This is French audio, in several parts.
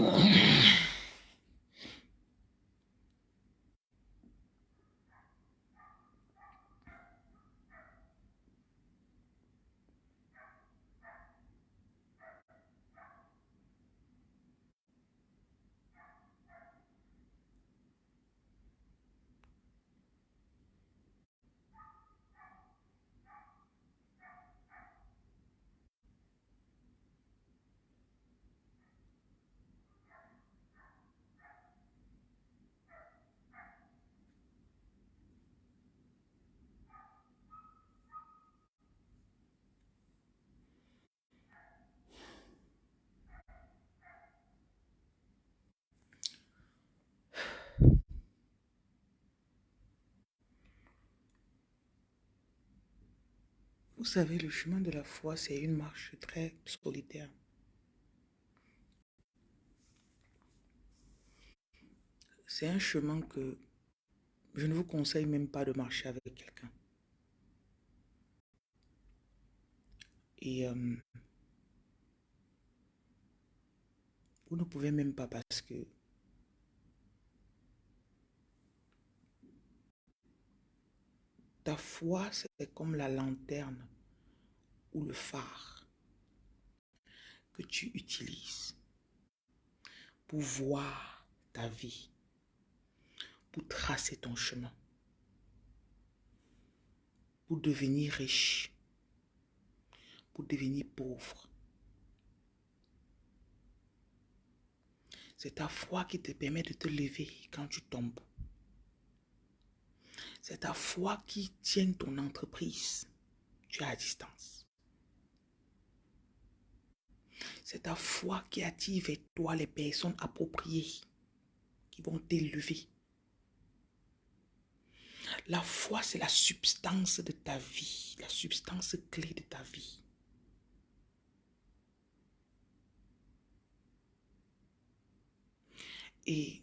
Uh-huh. Vous savez, le chemin de la foi, c'est une marche très solitaire. C'est un chemin que je ne vous conseille même pas de marcher avec quelqu'un. Et euh, vous ne pouvez même pas parce que ta foi, c'est comme la lanterne ou le phare que tu utilises pour voir ta vie, pour tracer ton chemin, pour devenir riche, pour devenir pauvre. C'est ta foi qui te permet de te lever quand tu tombes. C'est ta foi qui tient ton entreprise. Tu es à distance. C'est ta foi qui attire vers toi les personnes appropriées qui vont t'élever. La foi, c'est la substance de ta vie, la substance clé de ta vie. Et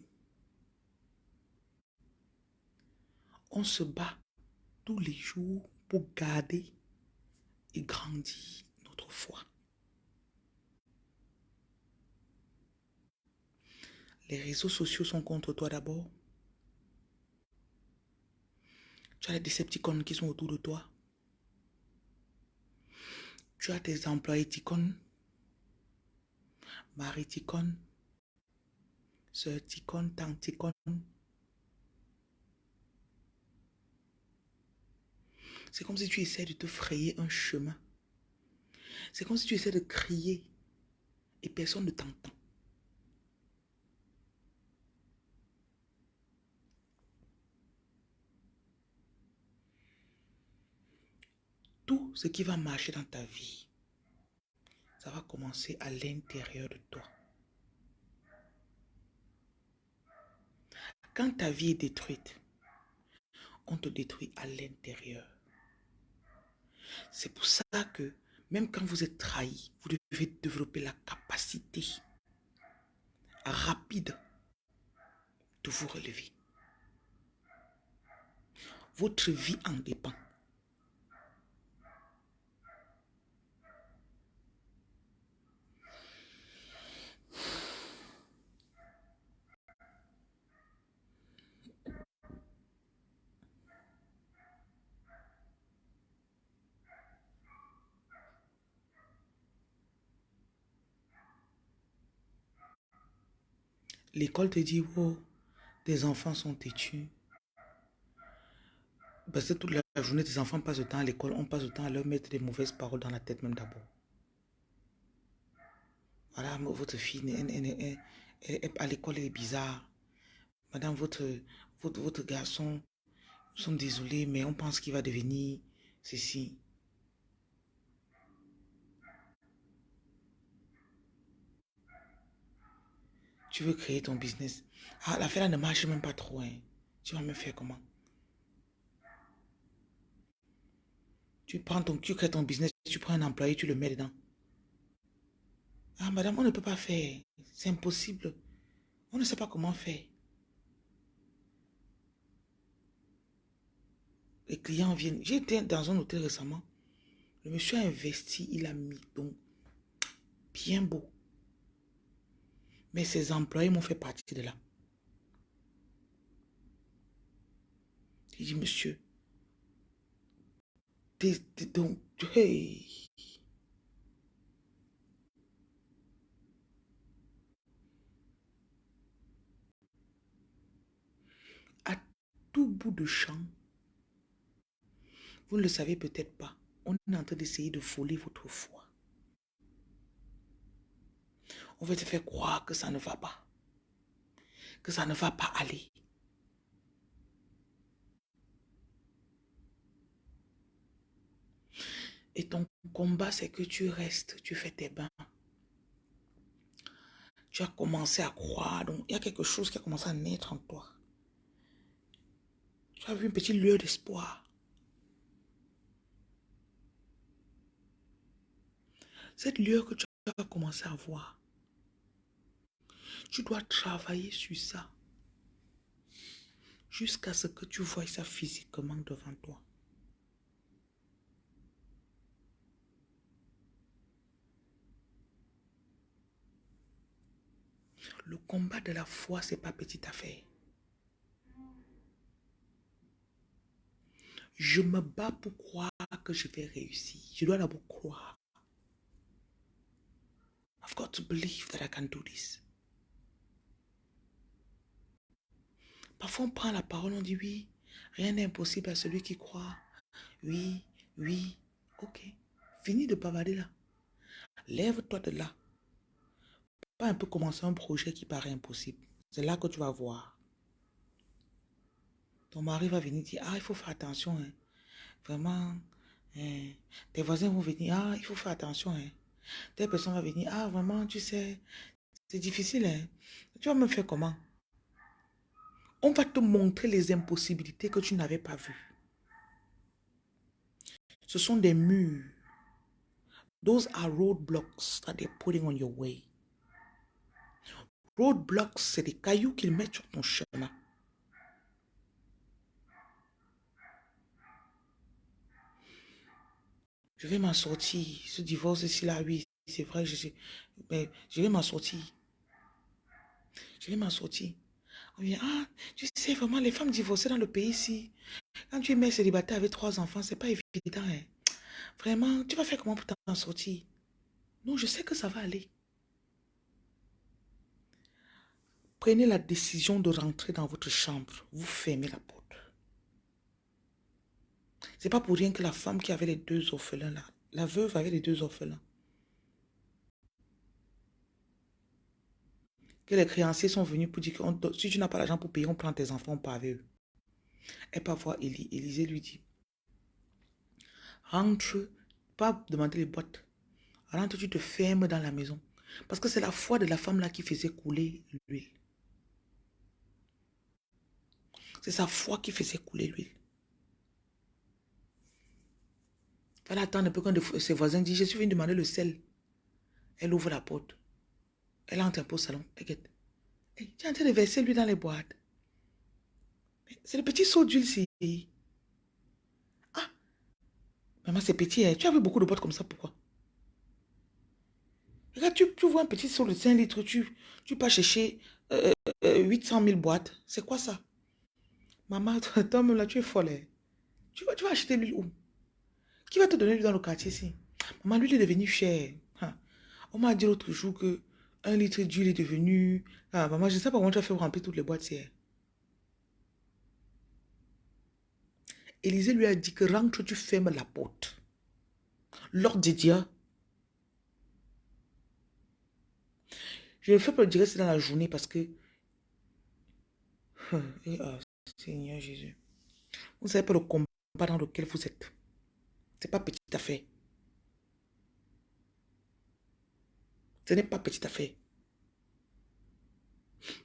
on se bat tous les jours pour garder et grandir notre foi. Les réseaux sociaux sont contre toi d'abord. Tu as les décepticons qui sont autour de toi. Tu as tes employés ticons, mari ticon, soeur ticon, tante. C'est comme si tu essaies de te frayer un chemin. C'est comme si tu essaies de crier et personne ne t'entend. Tout ce qui va marcher dans ta vie, ça va commencer à l'intérieur de toi. Quand ta vie est détruite, on te détruit à l'intérieur. C'est pour ça que même quand vous êtes trahi, vous devez développer la capacité rapide de vous relever. Votre vie en dépend. L'école te dit, oh, tes enfants sont têtus. Parce que toute la journée, tes enfants passent le temps à l'école, on passe le temps à leur mettre des mauvaises paroles dans la tête même d'abord. Voilà, votre fille, à l'école, elle est bizarre. Madame, votre, votre, votre garçon, nous sommes désolés, mais on pense qu'il va devenir ceci. Tu veux créer ton business. Ah, l'affaire ne marche même pas trop. Hein. Tu vas me faire comment? Tu prends ton, tu crées ton business, tu prends un employé, tu le mets dedans. Ah, madame, on ne peut pas faire. C'est impossible. On ne sait pas comment faire. Les clients viennent. J'étais dans un hôtel récemment. Le monsieur a investi, il a mis donc bien beau. Mais ses employés m'ont fait partie de là. Il dit, monsieur, donc. À tout bout de champ, vous ne le savez peut-être pas, on est en train d'essayer de voler votre foi. On veut te faire croire que ça ne va pas, que ça ne va pas aller. Et ton combat, c'est que tu restes, tu fais tes bains. Tu as commencé à croire. Donc, il y a quelque chose qui a commencé à naître en toi. Tu as vu une petite lueur d'espoir. Cette lueur que tu as commencé à voir, tu dois travailler sur ça jusqu'à ce que tu vois ça physiquement devant toi. Le combat de la foi, c'est pas petite affaire. Je me bats pour croire que je vais réussir. Je dois d'abord croire. I've got to believe that I can do this. Parfois, on prend la parole, on dit oui, rien n'est impossible à celui qui croit. Oui, oui, ok. Fini de bavarder là. Lève-toi de là. Pas un peu commencer un projet qui paraît impossible. C'est là que tu vas voir. Ton mari va venir dire, ah, il faut faire attention. Hein. Vraiment, hein. tes voisins vont venir, ah, il faut faire attention. Hein. Telle personne va venir, ah, vraiment, tu sais, c'est difficile. Hein. Tu vas me faire comment? On va te montrer les impossibilités que tu n'avais pas vues. Ce sont des murs. Those are roadblocks that they're putting on your way. Roadblocks, c'est des cailloux qu'ils mettent sur ton chemin. Je vais m'en sortir. Ce divorce ici, là, oui, c'est vrai, je, mais je vais m'en sortir. Je vais m'en sortir. On ah, tu sais vraiment, les femmes divorcées dans le pays ici, quand tu es mère célibataire avec trois enfants, c'est pas évident. Hein. Vraiment, tu vas faire comment pour t'en sortir? Non, je sais que ça va aller. Prenez la décision de rentrer dans votre chambre. Vous fermez la porte. C'est pas pour rien que la femme qui avait les deux orphelins là, la veuve avait les deux orphelins. Que les créanciers sont venus pour dire que si tu n'as pas l'argent pour payer, on prend tes enfants, on part avec eux. Pas voir Élie. Élisée lui dit, rentre, pas demander les boîtes. Rentre, tu te fermes dans la maison. Parce que c'est la foi de la femme là qui faisait couler l'huile. C'est sa foi qui faisait couler l'huile. Elle attend un peu quand ses voisins disent, je suis venu demander le sel. Elle ouvre la porte. Elle entre un peu au salon. T'inquiète. tu es en train de verser lui dans les boîtes. C'est le petit seau d'huile ici. Ah, maman, c'est petit. Hein. Tu as vu beaucoup de boîtes comme ça, pourquoi? Regarde, tu, vois un petit seau de 5 litres, tu, tu pas chercher 800 000 boîtes. C'est quoi ça? Maman, toi, même là, tu es folle. Hein. Tu vas, tu vas acheter l'huile où? Qui va te donner l'huile dans le quartier ici? Maman, l'huile est devenue chère. Hein. On m'a dit l'autre jour que un litre d'huile est devenu... Ah, maman, je ne sais pas comment tu as fait remplir toutes les boîtes hier. Élisée lui a dit que rentre, tu fermes la porte. L'ordre de Dieu. Je le fais pour le dire c'est dans la journée parce que... Ah, Seigneur Jésus. Vous ne savez pas le combat dans lequel vous êtes. Ce n'est pas petite affaire. Ce n'est pas petite affaire.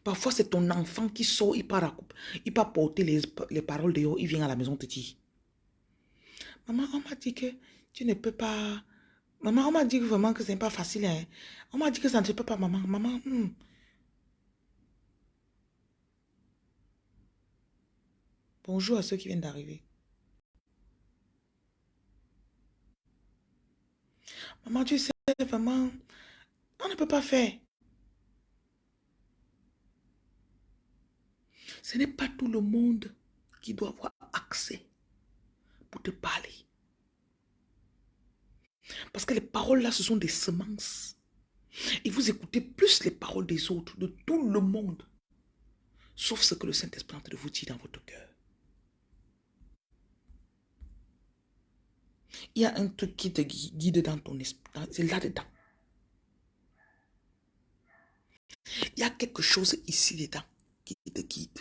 Parfois, c'est ton enfant qui sort, il part, à, il part porter les, les paroles de il vient à la maison te dire. Maman, on m'a dit que tu ne peux pas... Maman, on m'a dit vraiment que ce n'est pas facile. Hein. On m'a dit que ça ne se peut pas, maman. Maman, hmm. Bonjour à ceux qui viennent d'arriver. Maman, tu sais, vraiment, on ne peut pas faire. Ce n'est pas tout le monde qui doit avoir accès pour te parler. Parce que les paroles là, ce sont des semences. Et vous écoutez plus les paroles des autres, de tout le monde, sauf ce que le Saint-Esprit de vous dire dans votre cœur. Il y a un truc qui te guide dans ton esprit, c'est là-dedans. Il y a quelque chose ici dedans qui te guide.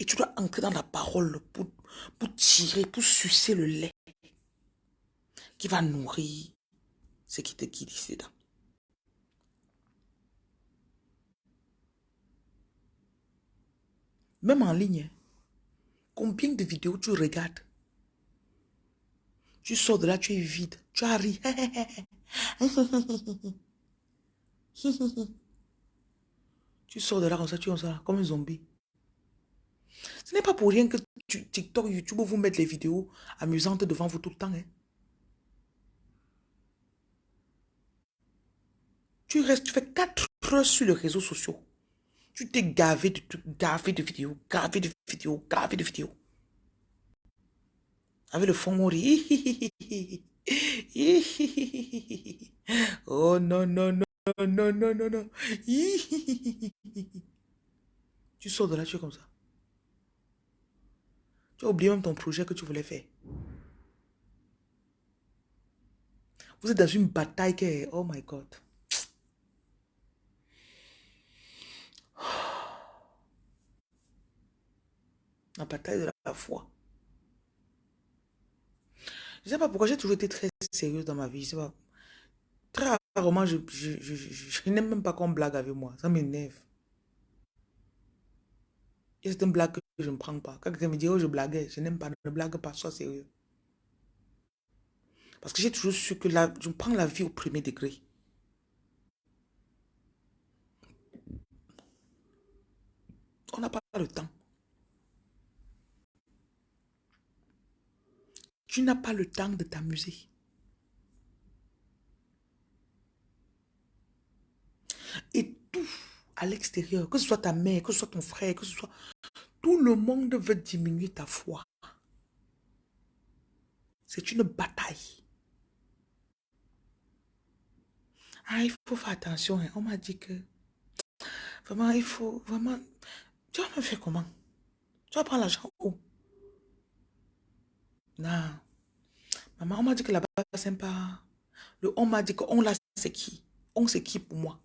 Et tu dois entrer dans la parole pour, pour tirer, pour sucer le lait qui va nourrir ce qui te guide ici dedans. Même en ligne, combien de vidéos tu regardes? Tu sors de là, tu es vide, tu arrives. tu sors de là comme ça, tu es comme un zombie. Ce n'est pas pour rien que TikTok, YouTube vous mettent les vidéos amusantes devant vous tout le temps. Hein. Tu restes, tu fais 4 heures sur les réseaux sociaux. Tu t'es gavé de gavé de vidéos, gavé de vidéos, gavé de vidéos. Avec le fond mourir. oh non, non, non, non, non, non, non. tu sors de là, tu es comme ça. Tu as oublié même ton projet que tu voulais faire. Vous êtes dans une bataille qui est... Oh my God. La bataille de la foi. Je ne sais pas pourquoi j'ai toujours été très sérieuse dans ma vie. Je sais pas. Rarement, je, je, n'aime même pas qu'on blague avec moi. Ça m'énerve. C'est une blague que je ne prends pas. Quand quelqu'un me dit, oh, je blaguais, je n'aime pas, ne blague pas, sois sérieux. Parce que j'ai toujours su que là, je prends la vie au premier degré. On n'a pas le temps. Tu n'as pas le temps de t'amuser. Et tout à l'extérieur, que ce soit ta mère, que ce soit ton frère, que ce soit... Tout le monde veut diminuer ta foi. C'est une bataille. Ah, il faut faire attention. Hein. On m'a dit que... Vraiment, il faut... Vraiment... Tu vas me faire comment? Tu vas prendre l'argent où? Non. Maman, on m'a dit que là-bas, c'est sympa. Le on m'a dit que on là, c'est qui? On, c'est qui pour moi?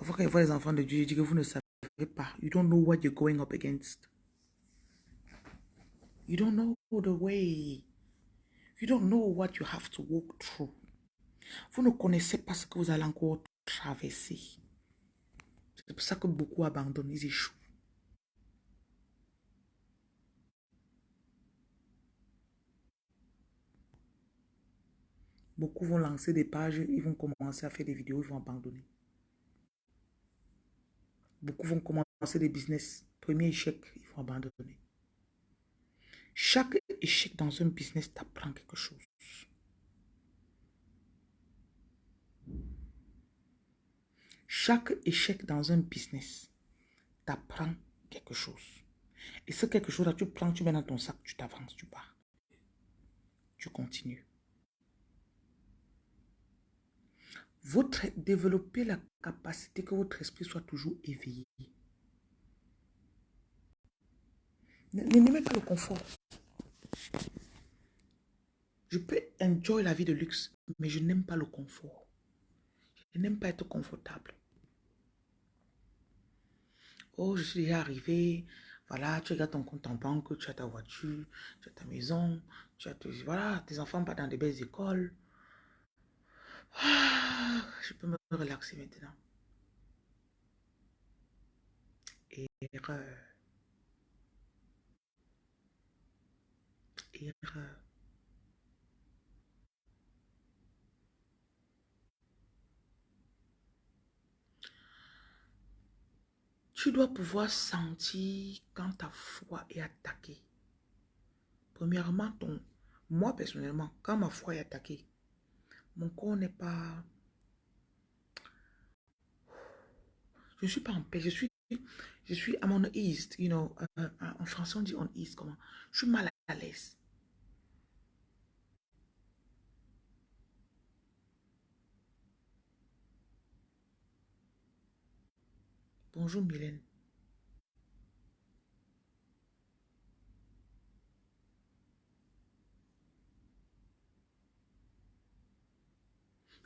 Parfois, quand les enfants de Dieu, je dis que vous ne savez pas. You don't know what you're going up against. You don't know the way. You don't know what you have to walk through. Vous ne connaissez pas ce que vous allez encore traverser. C'est pour ça que beaucoup abandonnent, ils échouent. Beaucoup vont lancer des pages, ils vont commencer à faire des vidéos, ils vont abandonner. Beaucoup vont commencer des business. Premier échec, ils vont abandonner. Chaque échec dans un business t'apprend quelque chose. Chaque échec dans un business t'apprend quelque chose. Et ce quelque chose-là, tu prends, tu mets dans ton sac, tu t'avances, tu pars. Tu continues. Votre, développer la capacité que votre esprit soit toujours éveillé. N'aimez pas le confort. Je peux enjoy la vie de luxe, mais je n'aime pas le confort. Je n'aime pas être confortable. Oh, je suis déjà arrivé. Voilà, tu regardes ton compte en banque, tu as ta voiture, tu as ta maison, tu as voilà, tes enfants pas dans des belles écoles. Ah, je peux me relaxer maintenant. Erreur. Erreur. Tu dois pouvoir sentir quand ta foi est attaquée. Premièrement, ton, moi personnellement, quand ma foi est attaquée, mon corps n'est pas... Je ne suis pas en paix, je suis, je suis à mon east, you know, euh, euh, en français on dit on east, comment? Je suis mal à l'aise. Bonjour Mylène.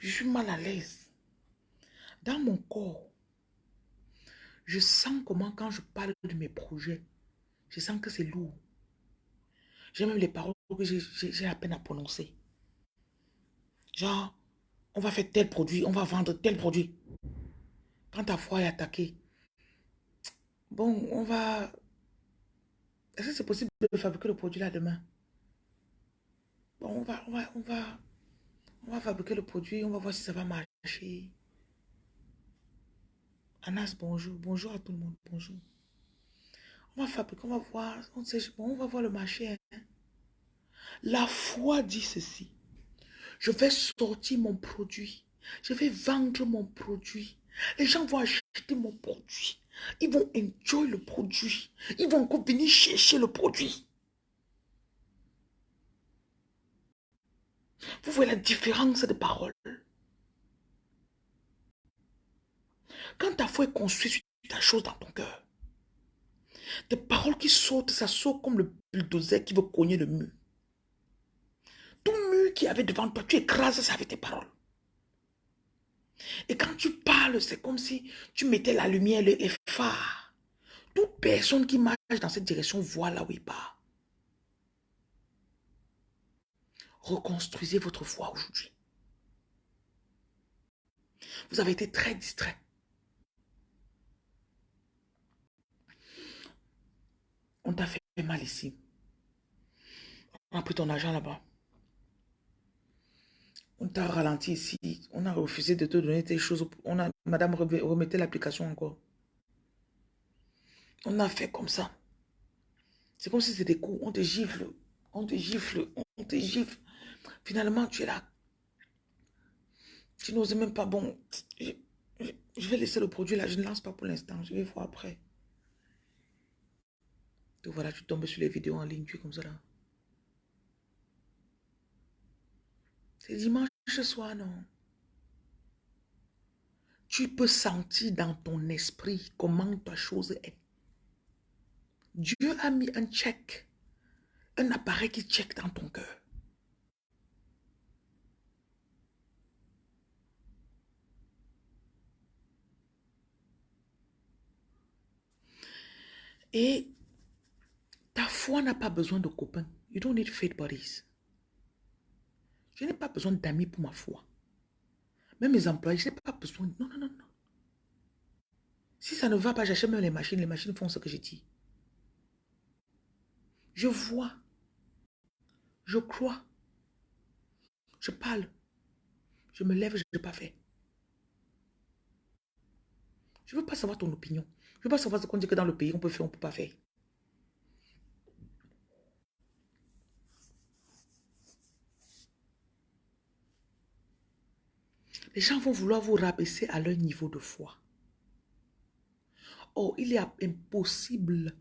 Je suis mal à l'aise. Dans mon corps, je sens comment quand je parle de mes projets, je sens que c'est lourd. J'ai même les paroles que j'ai à peine à prononcer. Genre, on va faire tel produit, on va vendre tel produit. Quand ta foi est attaquée, bon, on va... Est-ce que c'est possible de fabriquer le produit là demain? Bon, on va, on va, on va, on va fabriquer le produit, on va voir si ça va marcher. Anas, bonjour. Bonjour à tout le monde. Bonjour. On va fabriquer, on va voir. On, sait, va voir le marché. Hein. La foi dit ceci. Je vais sortir mon produit. Je vais vendre mon produit. Les gens vont acheter mon produit. Ils vont enjoy le produit. Ils vont encore venir chercher le produit. Vous voyez la différence de parole. Quand ta foi est construite sur ta chose dans ton cœur, des paroles qui sautent, ça saute comme le bulldozer qui veut cogner le mur. Tout mur qui avait devant toi, tu écrases ça avec tes paroles. Et quand tu parles, c'est comme si tu mettais la lumière, le phare. Toute personne qui marche dans cette direction voit là où il part. Reconstruisez votre foi aujourd'hui. Vous avez été très distrait. On t'a fait mal ici. On a pris ton argent là-bas. On t'a ralenti ici. On a refusé de te donner tes choses. On a, madame, remettez l'application encore. On a fait comme ça. C'est comme si c'était des coups. On te gifle. On te gifle. On te gifle. Finalement, tu es là. Tu n'oses même pas. Bon, je, je, vais laisser le produit là. Je ne lance pas pour l'instant. Je vais voir après. Donc voilà, tu tombes sur les vidéos en ligne. Tu es comme ça là. C'est dimanche soir, non? Tu peux sentir dans ton esprit comment ta chose est. Dieu a mis un check, un appareil qui check dans ton cœur. Et ta foi n'a pas besoin de copains. You don't need faith buddies. Je n'ai pas besoin d'amis pour ma foi. Même mes employés, je n'ai pas besoin. Non, non, non, non. Si ça ne va pas, j'achète même les machines. Les machines font ce que j'ai dit. Je vois. Je crois. Je parle. Je me lève, je n'ai pas fait. Je ne veux pas savoir ton opinion. Je ne veux pas savoir ce qu'on dit que dans le pays, on peut faire, on ne peut pas faire. Les gens vont vouloir vous rabaisser à leur niveau de foi. Or, il est impossible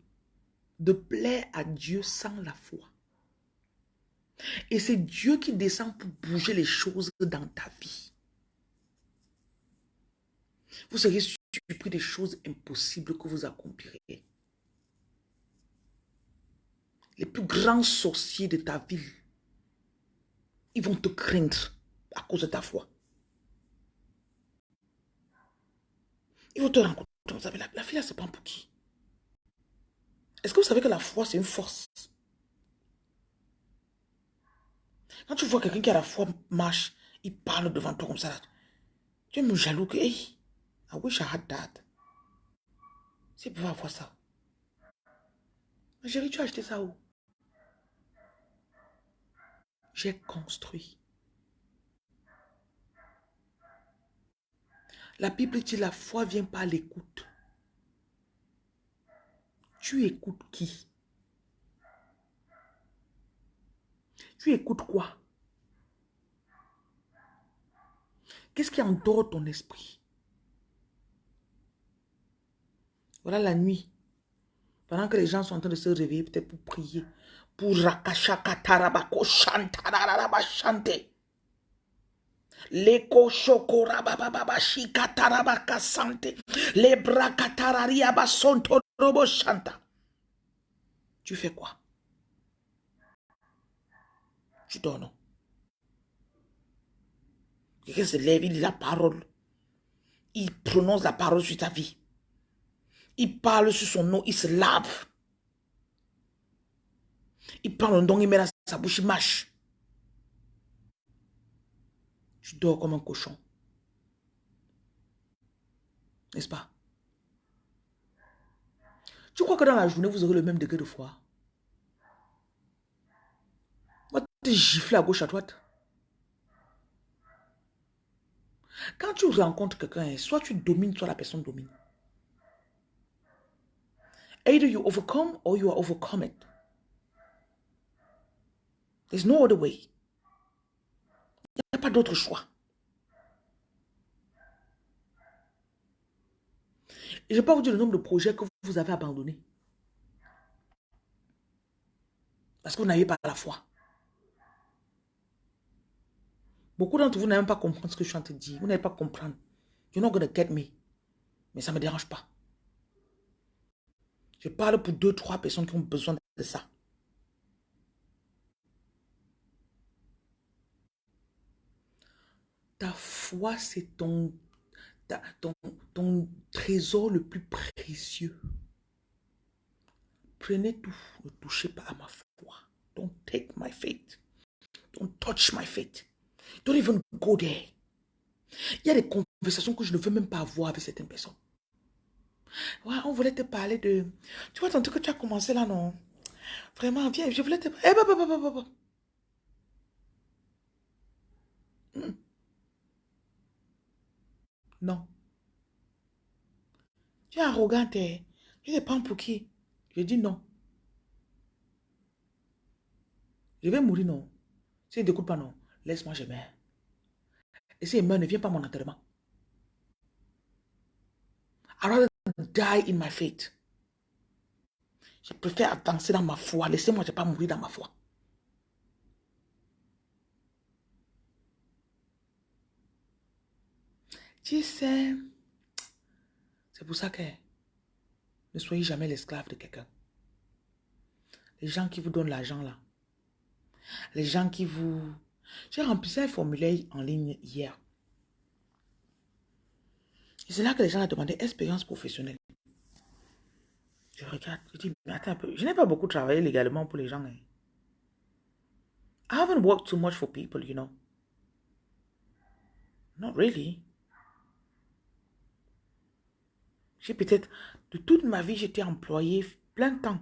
de plaire à Dieu sans la foi. Et c'est Dieu qui descend pour bouger les choses dans ta vie. Vous serez surpris des choses impossibles que vous accomplirez. Les plus grands sorciers de ta vie, ils vont te craindre à cause de ta foi. Ils vont te rencontrer. Vous savez, la, la fille, elle se prend pour qui? Est-ce que vous savez que la foi, c'est une force? Quand tu vois quelqu'un qui a la foi marche, il parle devant toi comme ça, tu es jaloux que, hey, I wish I had that. Pour avoir ça. Chérie, tu as acheté ça où? J'ai construit. La Bible dit la foi vient par l'écoute. Tu écoutes qui? Tu écoutes quoi? Qu'est-ce qui endort ton esprit? Voilà la nuit. Pendant que les gens sont en train de se réveiller, peut-être pour prier, pour rakashakatarabako chanter. Leko shokora baba baba shikatarabaka sante. Les brakatararia basonto robo chanta. Tu fais quoi? Tu non? Quelqu'un se lève, il dit la parole. Il prononce la parole sur ta vie. Il parle sur son nom, il se lave. Il prend le don, il met dans sa bouche, il mâche. Tu dors comme un cochon. N'est-ce pas? Tu crois que dans la journée, vous aurez le même degré de foi? Moi, te gifler à gauche, à droite. Quand tu rencontres quelqu'un, soit tu domines, soit la personne domine. Either you overcome or you are overcome. There's no other way. Il n'y a pas d'autre choix. Et je pas vous dire le nombre de projets que vous avez abandonnés. Parce que vous n'avez pas la foi. Beaucoup d'entre vous n'avez même pas comprendre ce que je suis en train de dire. Vous n'allez pas comprendre. You're not going to get me. Mais ça ne me dérange pas. Je parle pour deux, trois personnes qui ont besoin de ça. Ta foi, c'est ton, ton, ton trésor le plus précieux. Prenez tout. Ne touchez pas à ma foi. Don't take my faith. Don't touch my faith. Don't even go there. Il y a des conversations que je ne veux même pas avoir avec certaines personnes. Ouais, on voulait te parler de... Tu vois, tantôt que tu as commencé là, non? Vraiment, viens, je voulais te... Eh. Hmm. Non. Tu es arrogante. hein. Tu te prends pour qui? Je dis non. Je vais mourir, non. Si ne t'écoute pas, non. Laisse-moi, je meurs. Et si il meurt, ne viens pas à mon enterrement. Rather die in my faith. Je préfère avancer dans ma foi. Laissez-moi, je ne vais pas mourir dans ma foi. Tu sais, c'est pour ça que ne soyez jamais l'esclave de quelqu'un. Les gens qui vous donnent l'argent là, les gens qui vous... J'ai rempli un formulaire en ligne hier. C'est là que les gens ont demandé expérience professionnelle. Je regarde, je dis, mais attends un peu, je n'ai pas beaucoup travaillé légalement pour les gens. hein. I haven't worked too much for people, you know. Not really. J'ai peut-être, de toute ma vie, j'étais employé plein de temps.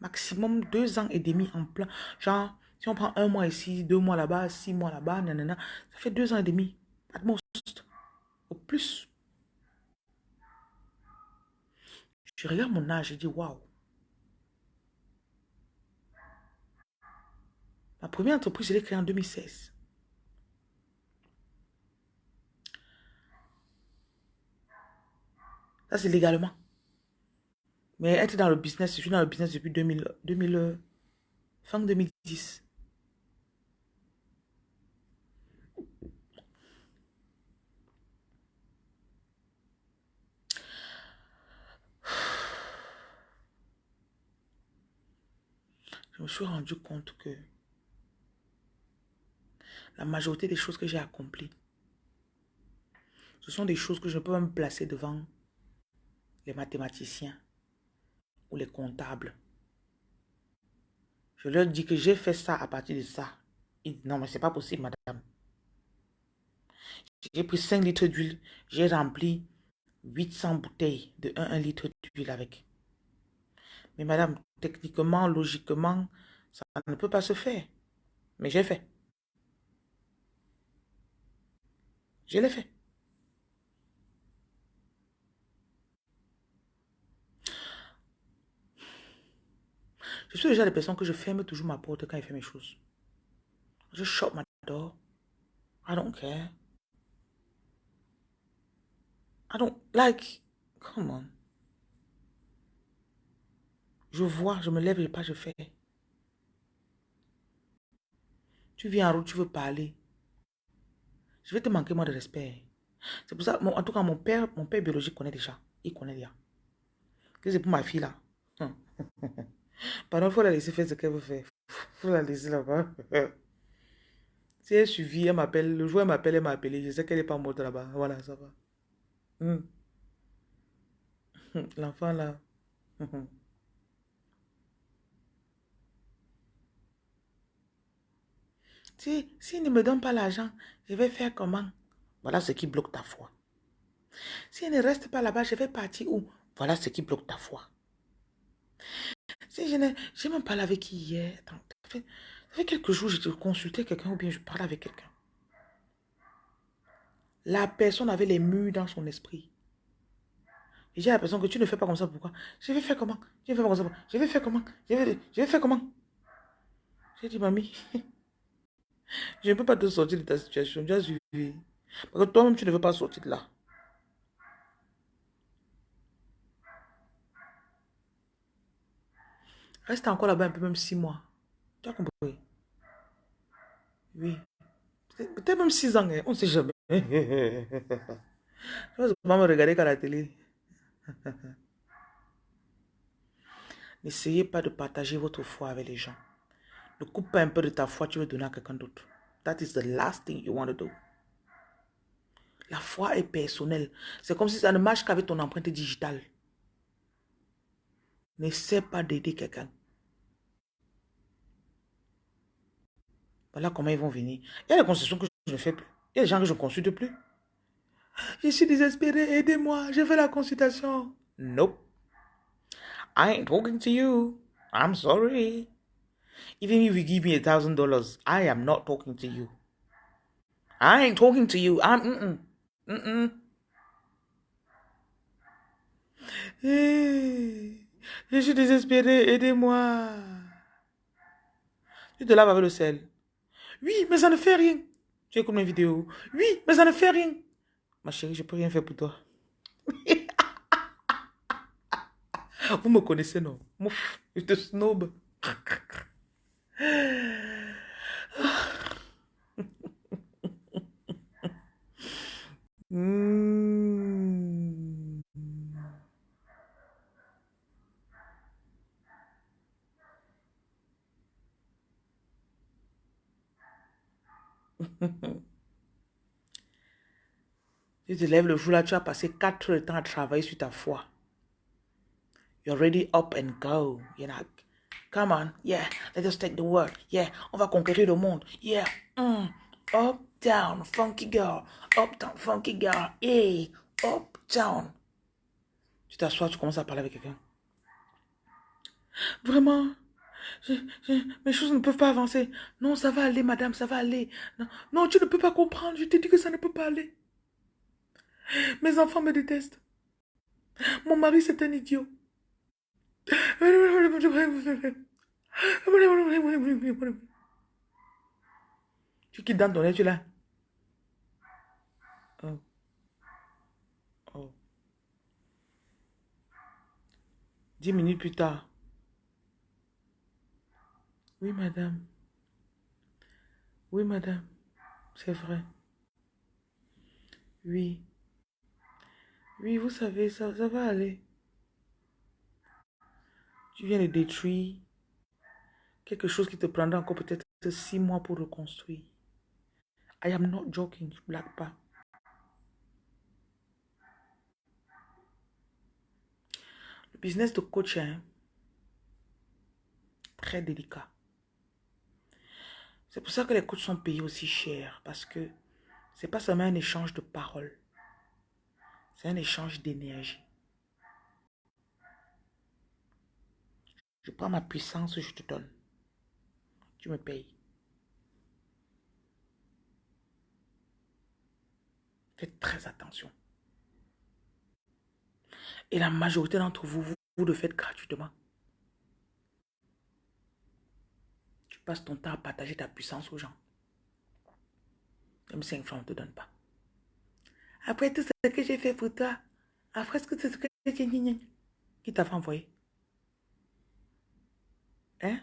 Maximum deux ans et demi en plein. Genre, si on prend un mois ici, deux mois là-bas, six mois là-bas, nanana, ça fait deux ans et demi. At most. Au plus. Je regarde mon âge, je dis waouh. Ma première entreprise, je l'ai créée en 2016. Ça, c'est légalement. Mais être dans le business, je suis dans le business depuis 2000, 2000, euh, fin 2010. Je me suis rendu compte que la majorité des choses que j'ai accomplies, ce sont des choses que je peux pas me placer devant les mathématiciens ou les comptables. Je leur dis que j'ai fait ça à partir de ça. Non, mais c'est pas possible, madame. J'ai pris 5 litres d'huile, j'ai rempli 800 bouteilles de 1, 1 litre d'huile avec. Mais madame, techniquement, logiquement, ça ne peut pas se faire. Mais j'ai fait. Je l'ai fait. Je suis déjà des personnes que je ferme toujours ma porte quand il fait mes choses. Je shut my door. I don't care. I don't like. Come on. Je vois, je me lève, je pas, je fais. Tu viens en route, tu veux parler. Je vais te manquer moi de respect. C'est pour ça, en tout cas, mon père, mon père biologique connaît déjà. Il connaît déjà. c'est pour ma fille là. Pardon, il faut la laisser faire ce qu'elle veut faire. Il faut la laisser là-bas. si elle suivit, elle m'appelle. Le jour elle m'appelle, elle m'a appelé. Je sais qu'elle n'est pas morte là-bas. Voilà, ça va. Hmm. L'enfant là. Si, s'il ne me donne pas l'argent, je vais faire comment? Voilà ce qui bloque ta foi. S'il ne reste pas là-bas, je vais partir où? Voilà ce qui bloque ta foi. Si je n'ai même parlé avec qui hier. Attends, ça fait, ça quelques jours, je consultais quelqu'un ou bien je parlais avec quelqu'un. La personne avait les murs dans son esprit. Et j'ai l'impression que tu ne fais pas comme ça. Pourquoi? Je vais faire comment? Je vais faire comme. Je vais faire comment? Je vais, je vais faire comment? J'ai dit, mamie, je ne peux pas te sortir de ta situation. Tu as suivi. Parce que toi-même, tu ne veux pas sortir de là. Reste encore là-bas un peu, même six mois. Tu as compris? Oui. Peut-être même six ans, hein. on ne sait jamais. Je vais pas me regarder qu'à la télé. N'essayez pas de partager votre foi avec les gens. Ne coupe pas un peu de ta foi, tu veux donner à quelqu'un d'autre. That is the last thing you want to do. La foi est personnelle. C'est comme si ça ne marche qu'avec ton empreinte digitale. N'essaie pas d'aider quelqu'un. Voilà comment ils vont venir. Il y a des concessions que je ne fais plus. Il y a des gens que je ne consulte plus. Je suis désespéré, aidez-moi, je fais la consultation. Nope. I ain't talking to you. I'm sorry. Even if you give me a thousand dollars, I am not talking to you. I ain't talking to you. I'm mm mm. je suis désespéré, aidez-moi. Tu te laves avec le sel. Oui, mais ça ne fait rien. Tu écoutes mes vidéos. Oui, mais ça ne fait rien. Ma chérie, je peux rien faire pour toi. Vous me connaissez, non? Mouf, je te snob. Hmm. tu te lèves le jour là, tu as passé 4 heures de temps à travailler sur ta foi. You're ready up and go. You're not Come on, yeah, let us take the world. Yeah, on va conquérir le monde. Yeah, mm. up, down, funky girl. Up, down, funky girl. Hey, up, down. Tu t'assois, tu commences à parler avec quelqu'un. Vraiment, mes choses ne peuvent pas avancer. Non, ça va aller, madame, ça va aller. Non, non, tu ne peux pas comprendre. Je t'ai dit que ça ne peut pas aller. Mes enfants me détestent. Mon mari, c'est un idiot. Tu quittes dans ton lit, tu là. Oh. Oh. Dix minutes plus tard. Oui, madame. Oui, madame. C'est vrai. Oui. Oui, vous savez, ça, ça va aller. Tu viens de détruire quelque chose qui te prendra encore peut-être six mois pour reconstruire. I am not joking, je blague pas. Le business de coach très délicat. C'est pour ça que les coachs sont payés aussi cher parce que c'est pas seulement un échange de paroles, c'est un échange d'énergie. Je prends ma puissance, je te donne. Tu me payes. Faites très attention. Et la majorité d'entre vous, vous, le faites gratuitement. Tu passes ton temps à partager ta puissance aux gens. Même 5 francs, on ne te donne pas. Après tout ce que j'ai fait pour toi, après ce que tu ce que qui t'a envoyer? Hein?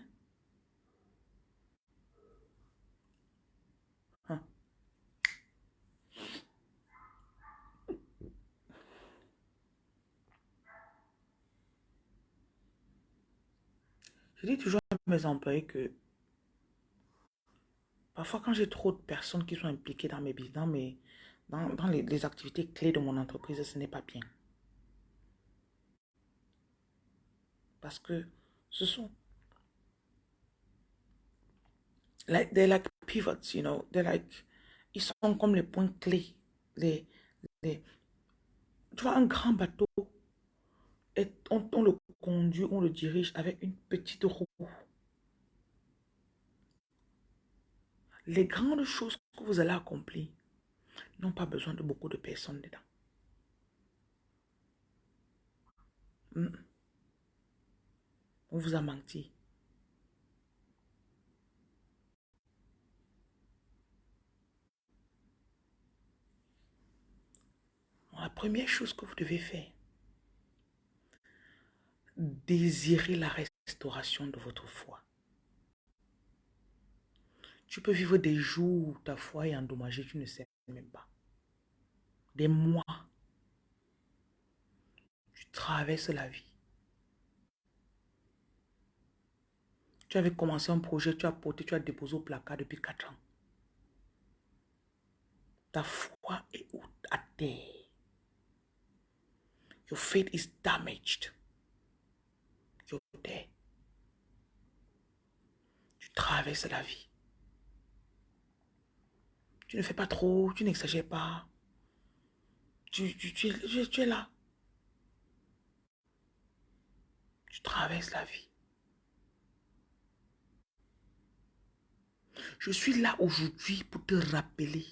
Hein? Je dis toujours à mes employés que parfois quand j'ai trop de personnes qui sont impliquées dans mes business, dans, dans, les activités clés de mon entreprise, ce n'est pas bien. Parce que ce sont they're like pivots, you know, they're like ils sont comme les points clés, tu vois un grand bateau et on, le conduit, on le dirige avec une petite roue. Les grandes choses que vous allez accomplir n'ont pas besoin de beaucoup de personnes dedans. Hmm. On vous a menti. La première chose que vous devez faire, désirer la restauration de votre foi. Tu peux vivre des jours où ta foi est endommagée, tu ne sais même pas. Des mois. Tu traverses la vie. Tu avais commencé un projet, tu as porté, tu as déposé au placard depuis quatre ans. Ta foi est à terre. Your is damaged. You're. Tu traverses la vie. Tu ne fais pas trop, tu n'exagères pas. Tu, tu, tu, tu es là. Tu traverses la vie. Je suis là aujourd'hui pour te rappeler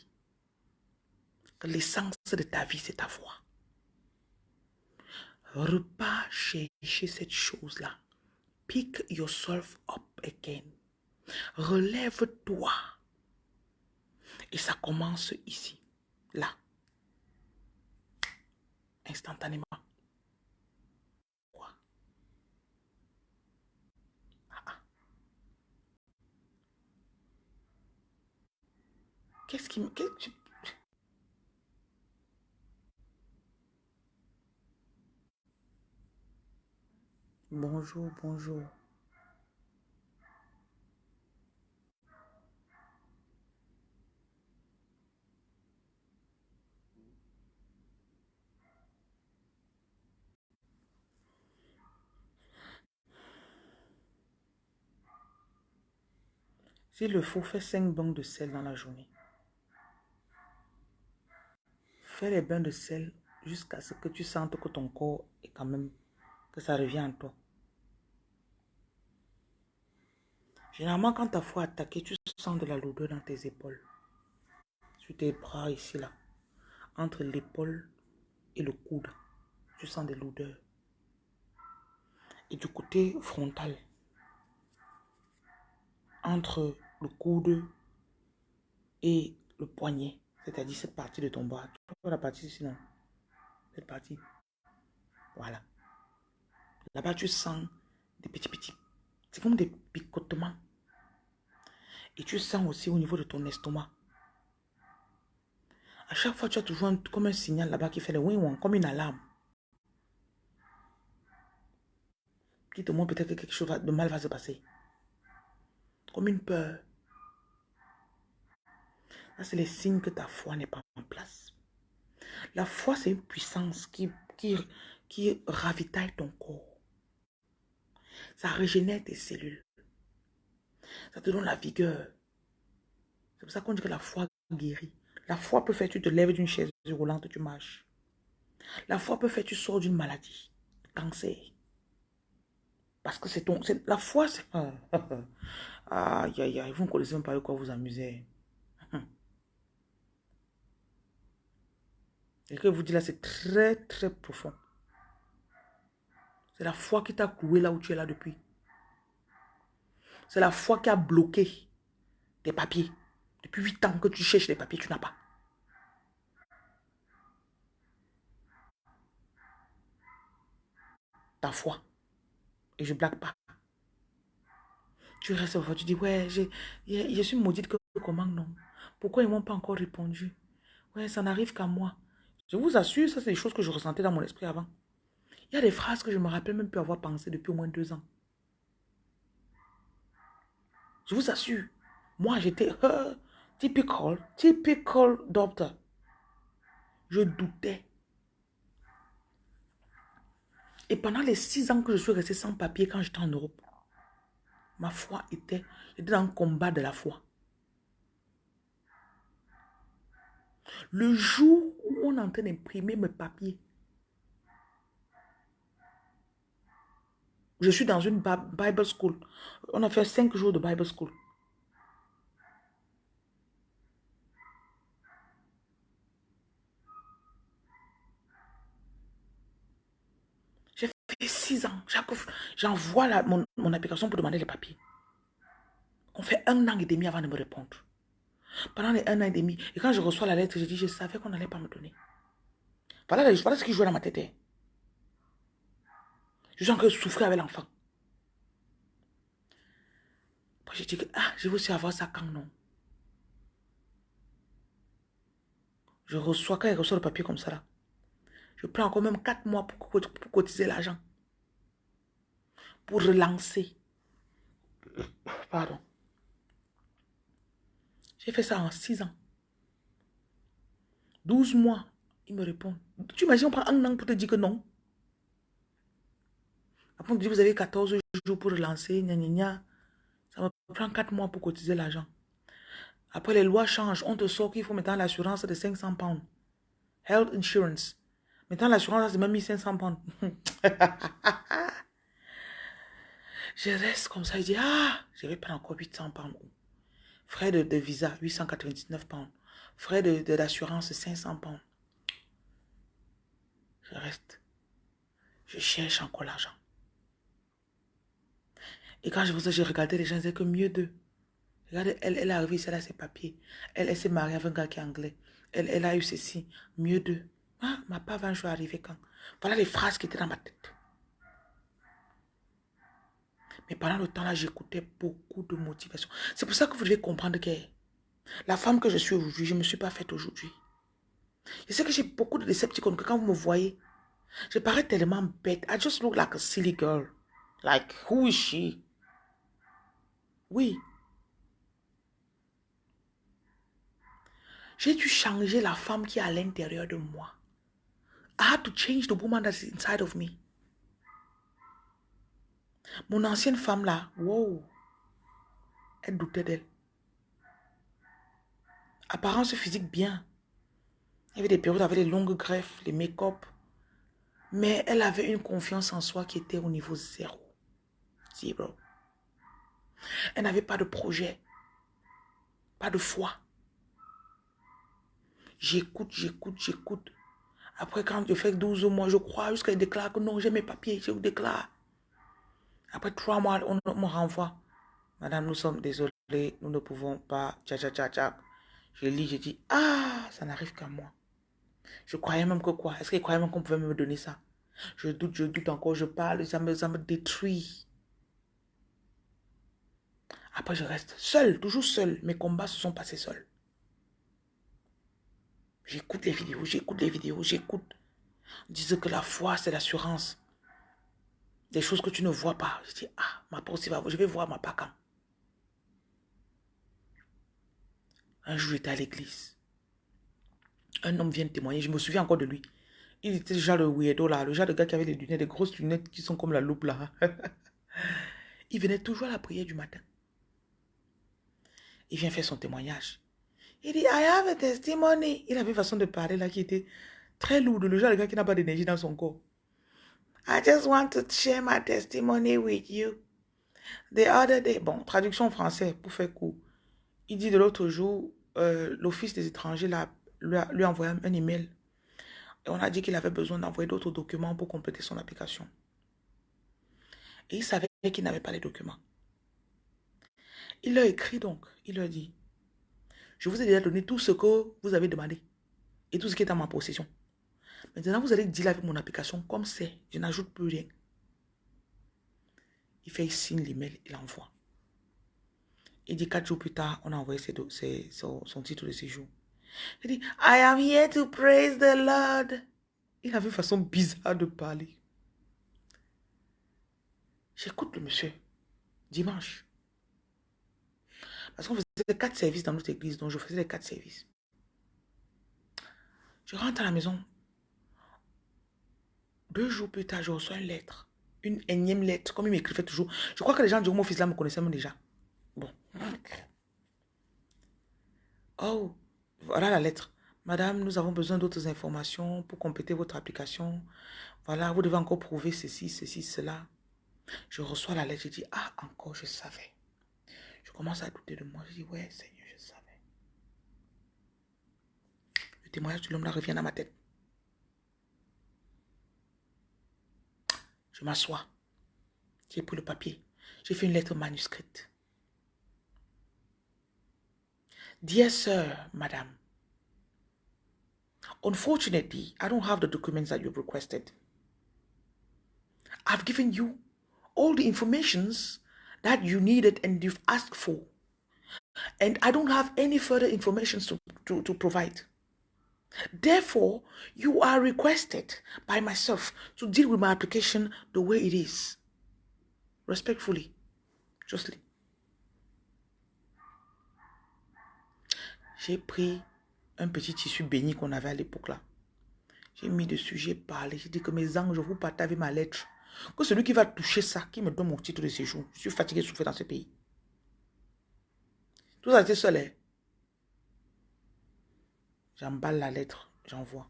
que l'essence de ta vie, c'est ta foi. Repars chercher cette chose-là. Pick yourself up again. Relève-toi. Et ça commence ici, là. Instantanément. Quoi? Ah, ah. Qu'est-ce qui me... Bonjour, bonjour. S'il le faut, fais 5 bains de sel dans la journée. Fais les bains de sel jusqu'à ce que tu sentes que ton corps est quand même, que ça revient en toi. Généralement, quand ta foi attaquée, tu sens de la lourdeur dans tes épaules. Sur tes bras ici, là. Entre l'épaule et le coude. Tu sens des lourdeurs. Et du côté frontal. Entre le coude et le poignet. C'est-à-dire cette partie de ton bras. Tu vois la partie ici, non? Cette partie. Voilà. Là-bas, tu sens des petits, petits. C'est comme des picotements. Et tu sens aussi au niveau de ton estomac. À chaque fois, tu as toujours comme un signal là-bas qui fait le wing comme une alarme. Qui te montre peut-être que quelque chose de mal va se passer. Comme une peur. C'est les signes que ta foi n'est pas en place. La foi, c'est une puissance qui, qui, qui ravitaille ton corps. Ça régénère tes cellules. Ça te donne la vigueur. C'est pour ça qu'on dit que la foi guérit. La foi peut faire que tu te lèves d'une chaise roulante, tu marches. La foi peut faire que tu sors d'une maladie, cancer. Parce que c'est ton... La foi, c'est... aïe, aïe, aïe, vous ne connaissez même pas de quoi vous amuser. Et que vous dites là, c'est très, très profond. C'est la foi qui t'a cloué là où tu es là depuis. C'est la foi qui a bloqué tes papiers. Depuis 8 ans que tu cherches les papiers, tu n'as pas. Ta foi. Et je blague pas. Tu restes au tu dis, ouais, je suis maudite que comment non? Pourquoi ils ne m'ont pas encore répondu? Ouais, ça n'arrive qu'à moi. Je vous assure, ça c'est des choses que je ressentais dans mon esprit avant. Il y a des phrases que je me rappelle même plus avoir pensé depuis au moins deux ans. Je vous assure, moi j'étais uh, typical, typical doctor. Je doutais. Et pendant les six ans que je suis restée sans papier quand j'étais en Europe, ma foi était, j'étais dans le combat de la foi. Le jour où on est en train d'imprimer mes papiers, je suis dans une Bible School. On a fait cinq jours de Bible School. J'ai fait six ans. J'envoie mon, mon application pour demander les papiers. On fait un an et demi avant de me répondre. Pendant les un an et demi. Et quand je reçois la lettre, je dis, je savais qu'on n'allait pas me donner. Voilà, voilà ce qui jouait dans ma tête. Je sens que je souffrais avec l'enfant. Je dis que, ah, je veux aussi avoir ça quand non. Je reçois, quand il reçoit le papier comme ça là, je prends encore même quatre mois pour, pour cotiser l'argent. Pour relancer. Pardon. J'ai fait ça en 6 ans. 12 mois, il me répond. Tu imagines, on prend un an pour te dire que non? Après, on dit, vous avez 14 jours pour relancer, gna, gna, Ça me prend 4 mois pour cotiser l'argent. Après, les lois changent. On te sort qu'il faut maintenant l'assurance de 500 pounds. Health insurance. Maintenant, l'assurance, c'est même 1500 pounds. je reste comme ça. Je dis, ah, je vais prendre encore 800 pounds. Frais de, visa, 899 pounds. Frais de, d'assurance, 500 pounds. Je reste. Je cherche encore l'argent. Et quand je vous j'ai regardé les gens, je disais que mieux d'eux. Regardez, elle, elle est arrivée elle a ses papiers. Elle, elle s'est mariée avec un gars qui est anglais. Elle, elle a eu ceci. Mieux d'eux. Ah, ma part va un jour arriver quand? Voilà les phrases qui étaient dans ma tête. Mais pendant le temps là, j'écoutais beaucoup de motivation. C'est pour ça que vous devez comprendre que la femme que je suis aujourd'hui, je ne me suis pas faite aujourd'hui. Je sais que j'ai beaucoup de décepticons, que quand vous me voyez, je parais tellement bête. I just look like a silly girl. Like, who is she? Oui. J'ai dû changer la femme qui est à l'intérieur de moi. I had to change the woman that's inside of me. Mon ancienne femme là, wow, elle doutait d'elle. Apparence physique bien. Il y avait des périodes avec les longues greffes, les make-up. Mais elle avait une confiance en soi qui était au niveau zéro. Zéro. Elle n'avait pas de projet. Pas de foi. J'écoute, j'écoute, j'écoute. Après, quand je fais 12 mois, je crois jusqu'à déclare que non, j'ai mes papiers, je vous déclare. Après trois mois, on me renvoie. Madame, nous sommes désolés, nous ne pouvons pas. Tcha, tcha, tcha, tcha. Je lis, je dis, ah, ça n'arrive qu'à moi. Je croyais même que quoi? Est-ce qu'il croyait même qu'on pouvait me donner ça? Je doute, je doute encore, je parle, ça me, ça me détruit. Après, je reste seul, toujours seul. Mes combats se sont passés seuls. J'écoute les vidéos, j'écoute les vidéos, j'écoute. Disent que la foi, c'est l'assurance. Des choses que tu ne vois pas. Je dis, ah, ma pensée va, je vais voir ma quand. Un jour, j'étais à l'église. Un homme vient témoigner. Je me souviens encore de lui. Il était déjà le weirdo là, le genre de gars qui avait des lunettes, des grosses lunettes qui sont comme la loupe là. il venait toujours à la prière du matin. Il vient faire son témoignage. Il dit, I have a testimony. Il avait une façon de parler là qui était très lourde. Le genre de gars qui n'a pas d'énergie dans son corps. I just want to share my testimony with you. The other day, bon, traduction français pour faire court. Il dit de l'autre jour, euh, l'Office des étrangers lui, a, lui a envoyé un email. Et on a dit qu'il avait besoin d'envoyer d'autres documents pour compléter son application. Et il savait qu'il n'avait pas les documents. Il leur écrit donc, il leur dit, Je vous ai déjà donné tout ce que vous avez demandé et tout ce qui est en ma possession. Maintenant, vous allez dire avec mon application comme c'est. Je n'ajoute plus rien. Il fait signe l'email, il envoie. Il dit quatre jours plus tard, on a envoyé son, titre de séjour. Il dit, I am here to praise the Lord. Il avait une façon bizarre de parler. J'écoute le monsieur dimanche. Parce qu'on faisait quatre services dans notre église, donc je faisais les quatre services. Je rentre à la maison. Deux jours plus tard, je reçois une lettre. Une énième lettre, comme il m'écrivait toujours. Je crois que les gens du fils là me connaissaient même déjà. Bon. Oh, voilà la lettre. Madame, nous avons besoin d'autres informations pour compléter votre application. Voilà, vous devez encore prouver ceci, ceci, cela. Je reçois la lettre, je dis, ah, encore, je savais. Commence à douter de moi. Je dis, ouais, Seigneur, je savais. Le témoignage de l'homme là revient dans ma tête. Je m'assois. J'ai pris le papier. J'ai fait une lettre manuscrite. Dear sir, madam, unfortunately, I don't have the documents that you've requested. I've given you all the informations that you needed and you've asked for. And I don't have any further information to, to, to provide. Therefore, you are requested by myself to deal with my application the way it is. Respectfully, justly. J'ai pris un petit tissu béni qu'on avait à l'époque là. J'ai mis dessus, j'ai parlé, j'ai dit que mes anges, vous partagez ma lettre. Que celui qui va toucher ça, qui me donne mon titre de séjour. Je suis fatigué de souffrir dans ce pays. Tout ça, c'est seul. Hein. J'emballe la lettre, j'envoie.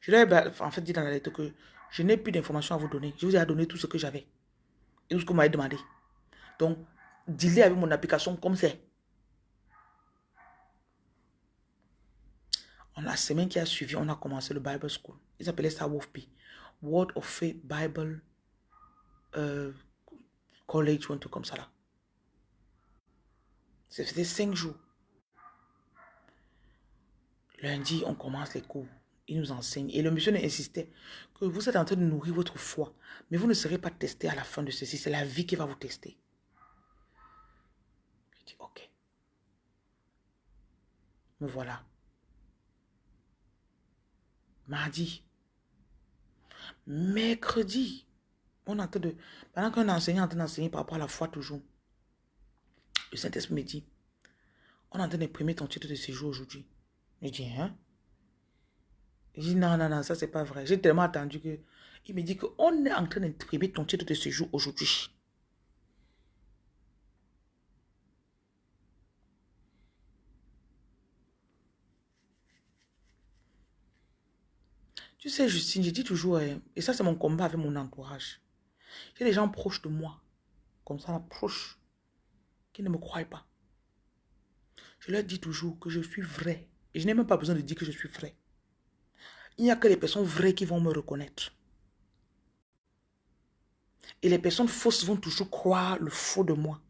Je lui ai en fait dit dans la lettre que je n'ai plus d'informations à vous donner. Je vous ai donné tout ce que j'avais. Et tout ce que vous m'avez demandé. Donc, dealez avec mon application comme c'est. En la semaine qui a suivi, on a commencé le Bible School. Ils appelaient ça WOFP. Word of Faith Bible euh, College ou un truc comme ça là. Cinq jours. Lundi, on commence les cours. Il nous enseigne. Et le monsieur insistait que vous êtes en train de nourrir votre foi. Mais vous ne serez pas testé à la fin de ceci. C'est la vie qui va vous tester. Je dis, ok. Me voilà. Mardi, mercredi, on est de, pendant qu'un enseignant est en train d'enseigner par rapport à la foi toujours, le Saint-Esprit me dit, on est en train d'imprimer ton titre de séjour aujourd'hui. Je dis, hein? Il dit, non, non, non, ça c'est pas vrai. J'ai tellement attendu que, il me dit qu'on est en train d'imprimer ton titre de séjour aujourd'hui. Tu sais, Justine, je dis toujours, hein, et ça c'est mon combat avec mon entourage. J'ai des gens proches de moi, comme ça, proches, qui ne me croient pas. Je leur dis toujours que je suis vrai. Et je n'ai même pas besoin de dire que je suis vrai. Il n'y a que les personnes vraies qui vont me reconnaître. Et les personnes fausses vont toujours croire le faux de moi.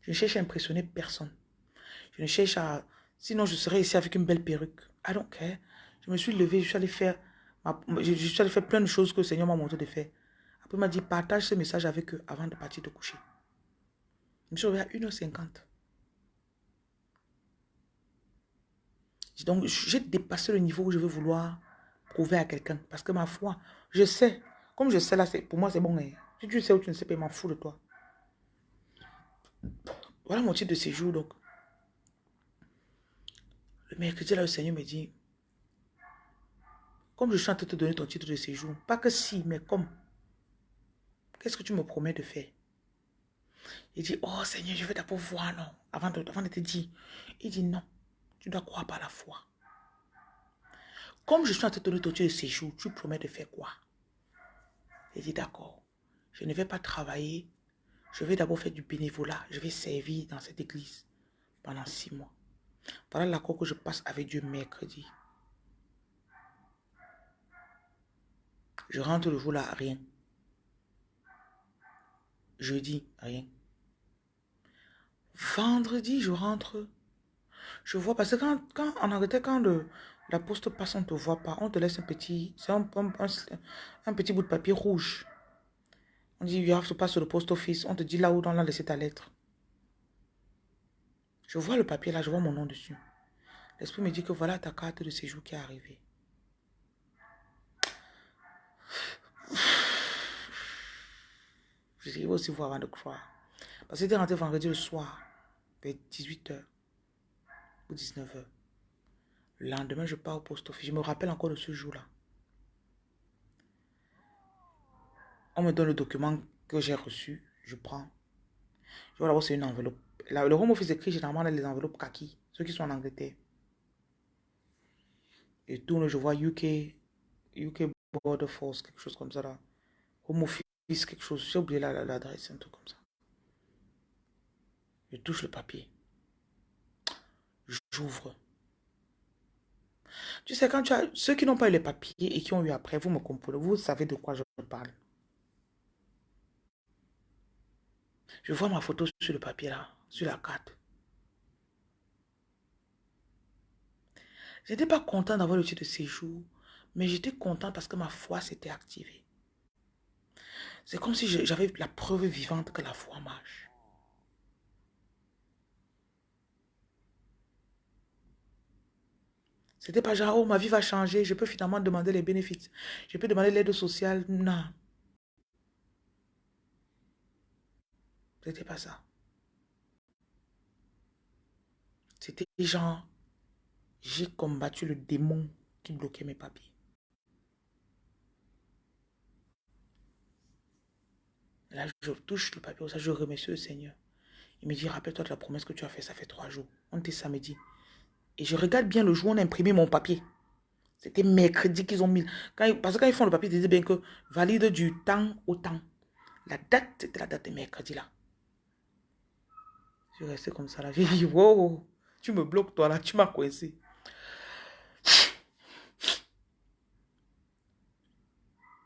Je ne cherche à impressionner personne. Je ne cherche à Sinon, je serais ici avec une belle perruque. I don't care. Je me suis levé, je suis allé faire, je, suis allé faire plein de choses que le Seigneur m'a montré de faire. Après, il m'a dit, partage ce message avec eux avant de partir de coucher. Je me suis levé à 1h50. Donc, j'ai dépassé le niveau où je veux vouloir prouver à quelqu'un. Parce que ma foi, je sais. Comme je sais là, pour moi, c'est bon. Hein. Si tu sais où tu ne sais pas, il m'en fout de toi. Voilà mon titre de séjour, donc. Le mercredi, là, le Seigneur me dit, comme je suis en train de te donner ton titre de séjour, pas que si, mais comme, qu'est-ce que tu me promets de faire? Il dit, oh Seigneur, je vais d'abord voir, non, avant de, avant de te dire. Il dit, non, tu dois croire par la foi. Comme je suis en train de te donner ton titre de séjour, tu promets de faire quoi? Il dit, d'accord, je ne vais pas travailler, je vais d'abord faire du bénévolat, je vais servir dans cette église pendant six mois. Voilà l'accord que je passe avec Dieu mercredi. Je rentre le jour là, rien. Jeudi, rien. Vendredi, je rentre. Je vois, parce que quand, quand en Angleterre, quand le, la poste passe, on ne te voit pas. On te laisse un petit, petit bout de papier rouge. On dit, you have to pass to the post office. On te dit là où on a laissé ta lettre. Je vois le papier là, je vois mon nom dessus. L'esprit me dit que voilà ta carte de séjour qui est arrivée. Je vais aussi voir avant de croire. Parce que c'était rentré vendredi le soir, vers 18h ou 19h. Le lendemain, je pars au poste office. Je me rappelle encore de ce jour-là. On me donne le document que j'ai reçu. Je prends. Je vois d'abord, c'est une enveloppe. Le home office écrit généralement les enveloppes kaki, ceux qui sont en Angleterre. Et tourne, je vois UK, UK Border Force, quelque chose comme ça là. Home quelque chose. J'ai oublié l'adresse, un truc comme ça. Je touche le papier. J'ouvre. Tu sais, quand tu as ceux qui n'ont pas eu les papiers et qui ont eu après, vous me comprenez, vous savez de quoi je parle. Je vois ma photo sur le papier là, sur la carte. Je n'étais pas content d'avoir le titre de séjour, mais j'étais content parce que ma foi s'était activée. C'est comme si j'avais la preuve vivante que la foi marche. C'était pas genre, oh, ma vie va changer, je peux finalement demander les bénéfices. Je peux demander l'aide sociale. Non. C'était pas ça. C'était genre, j'ai combattu le démon qui bloquait mes papiers. Là, je touche le papier, ça, je remercie le Seigneur. Il me dit, rappelle-toi de la promesse que tu as faite, ça fait trois jours. On était samedi. Et je regarde bien le jour où on a imprimé mon papier. C'était mercredi qu'ils ont mis. parce que quand ils font le papier, ils disent bien que valide du temps au temps. La date, c'était la date de mercredi là. Je suis resté comme ça là. J'ai wow, tu me bloques toi là, tu m'as coincé.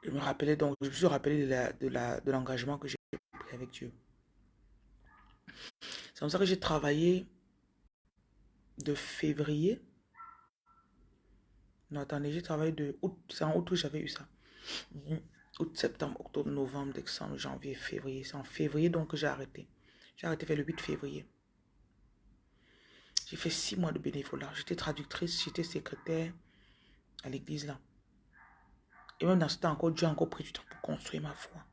Je me rappelais donc, je me suis rappelé de l'engagement de que j'ai pris avec Dieu. C'est comme ça que j'ai travaillé de février. Non, attendez, j'ai travaillé de août. C'est en août que j'avais eu ça. Août, septembre, octobre, novembre, décembre, janvier, février. C'est en février donc j'ai arrêté. J'ai arrêté vers le 8 février. J'ai fait six mois de bénévolat. J'étais traductrice, j'étais secrétaire à l'église là. Et même dans ce temps encore, Dieu a encore pris du temps pour construire ma foi.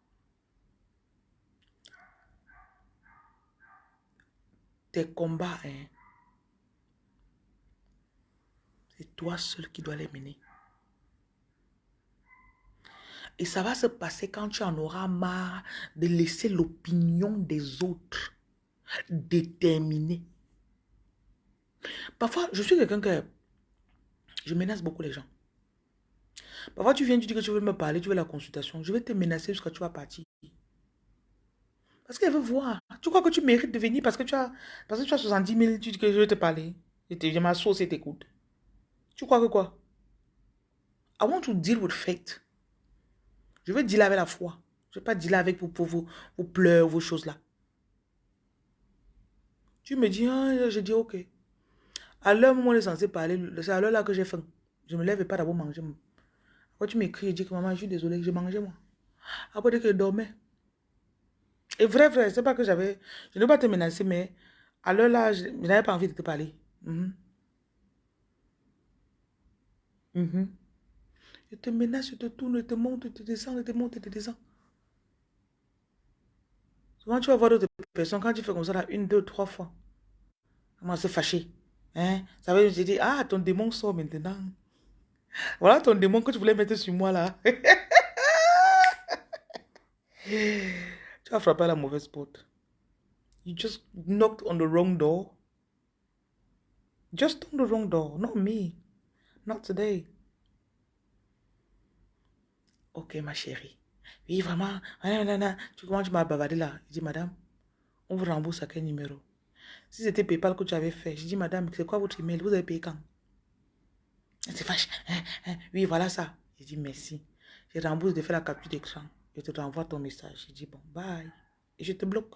Tes combats, hein, c'est toi seul qui dois les mener. Et ça va se passer quand tu en auras marre de laisser l'opinion des autres déterminer. Parfois, je suis quelqu'un que je menace beaucoup les gens. Parfois, tu viens, tu dis que tu veux me parler, tu veux la consultation. Je vais te menacer jusqu'à tu vas partir. Parce qu'elle veut voir. Tu crois que tu mérites de venir parce que tu as, parce que tu as 70 000, tu dis que je vais te parler. Et te, ma sauce et t'écoute. Tu crois que quoi? I want to deal with faith. Je veux dealer avec la foi. Je ne veux pas dealer avec vos, vos, vos pleurs, vos choses là. Tu me dis, ah, je dis ok. À l'heure où on est censé parler, c'est à l'heure là que j'ai faim. Je me lève et pas d'abord manger. Après, tu m'écris et dis que maman, je suis désolée, j'ai mangé moi. Après, dès que je dormais. Et vrai, vrai, c'est pas que j'avais. Je ne veux pas te menacer, mais à l'heure là, je, n'avais pas envie de te parler. Mhm. Mhm. Je te menace, je te tourne, je te monte, je te descends, je te monte, je te descends. Souvent, tu vas voir d'autres personnes, quand tu fais comme ça, là, une, deux, trois fois, comment se fâcher. Hein? Ça veut dire, ah, ton démon sort maintenant. Voilà ton démon que tu voulais mettre sur moi, là. tu as frappé à la mauvaise porte. You just knocked on the wrong door. Just on the wrong door, not me. Not today. Ok, ma chérie. Oui, vraiment. Tu commences tu m'as là. Je dis, madame, on vous rembourse à quel numéro? Si c'était PayPal que tu avais fait, je dis, madame, c'est quoi votre email? Vous avez payé quand? Elle se fâche. Hein, hein. oui, voilà ça. Je dis, merci. Je rembourse de faire la capture d'écran. Je te renvoie ton message. Je dis, bon, bye. Et je te bloque.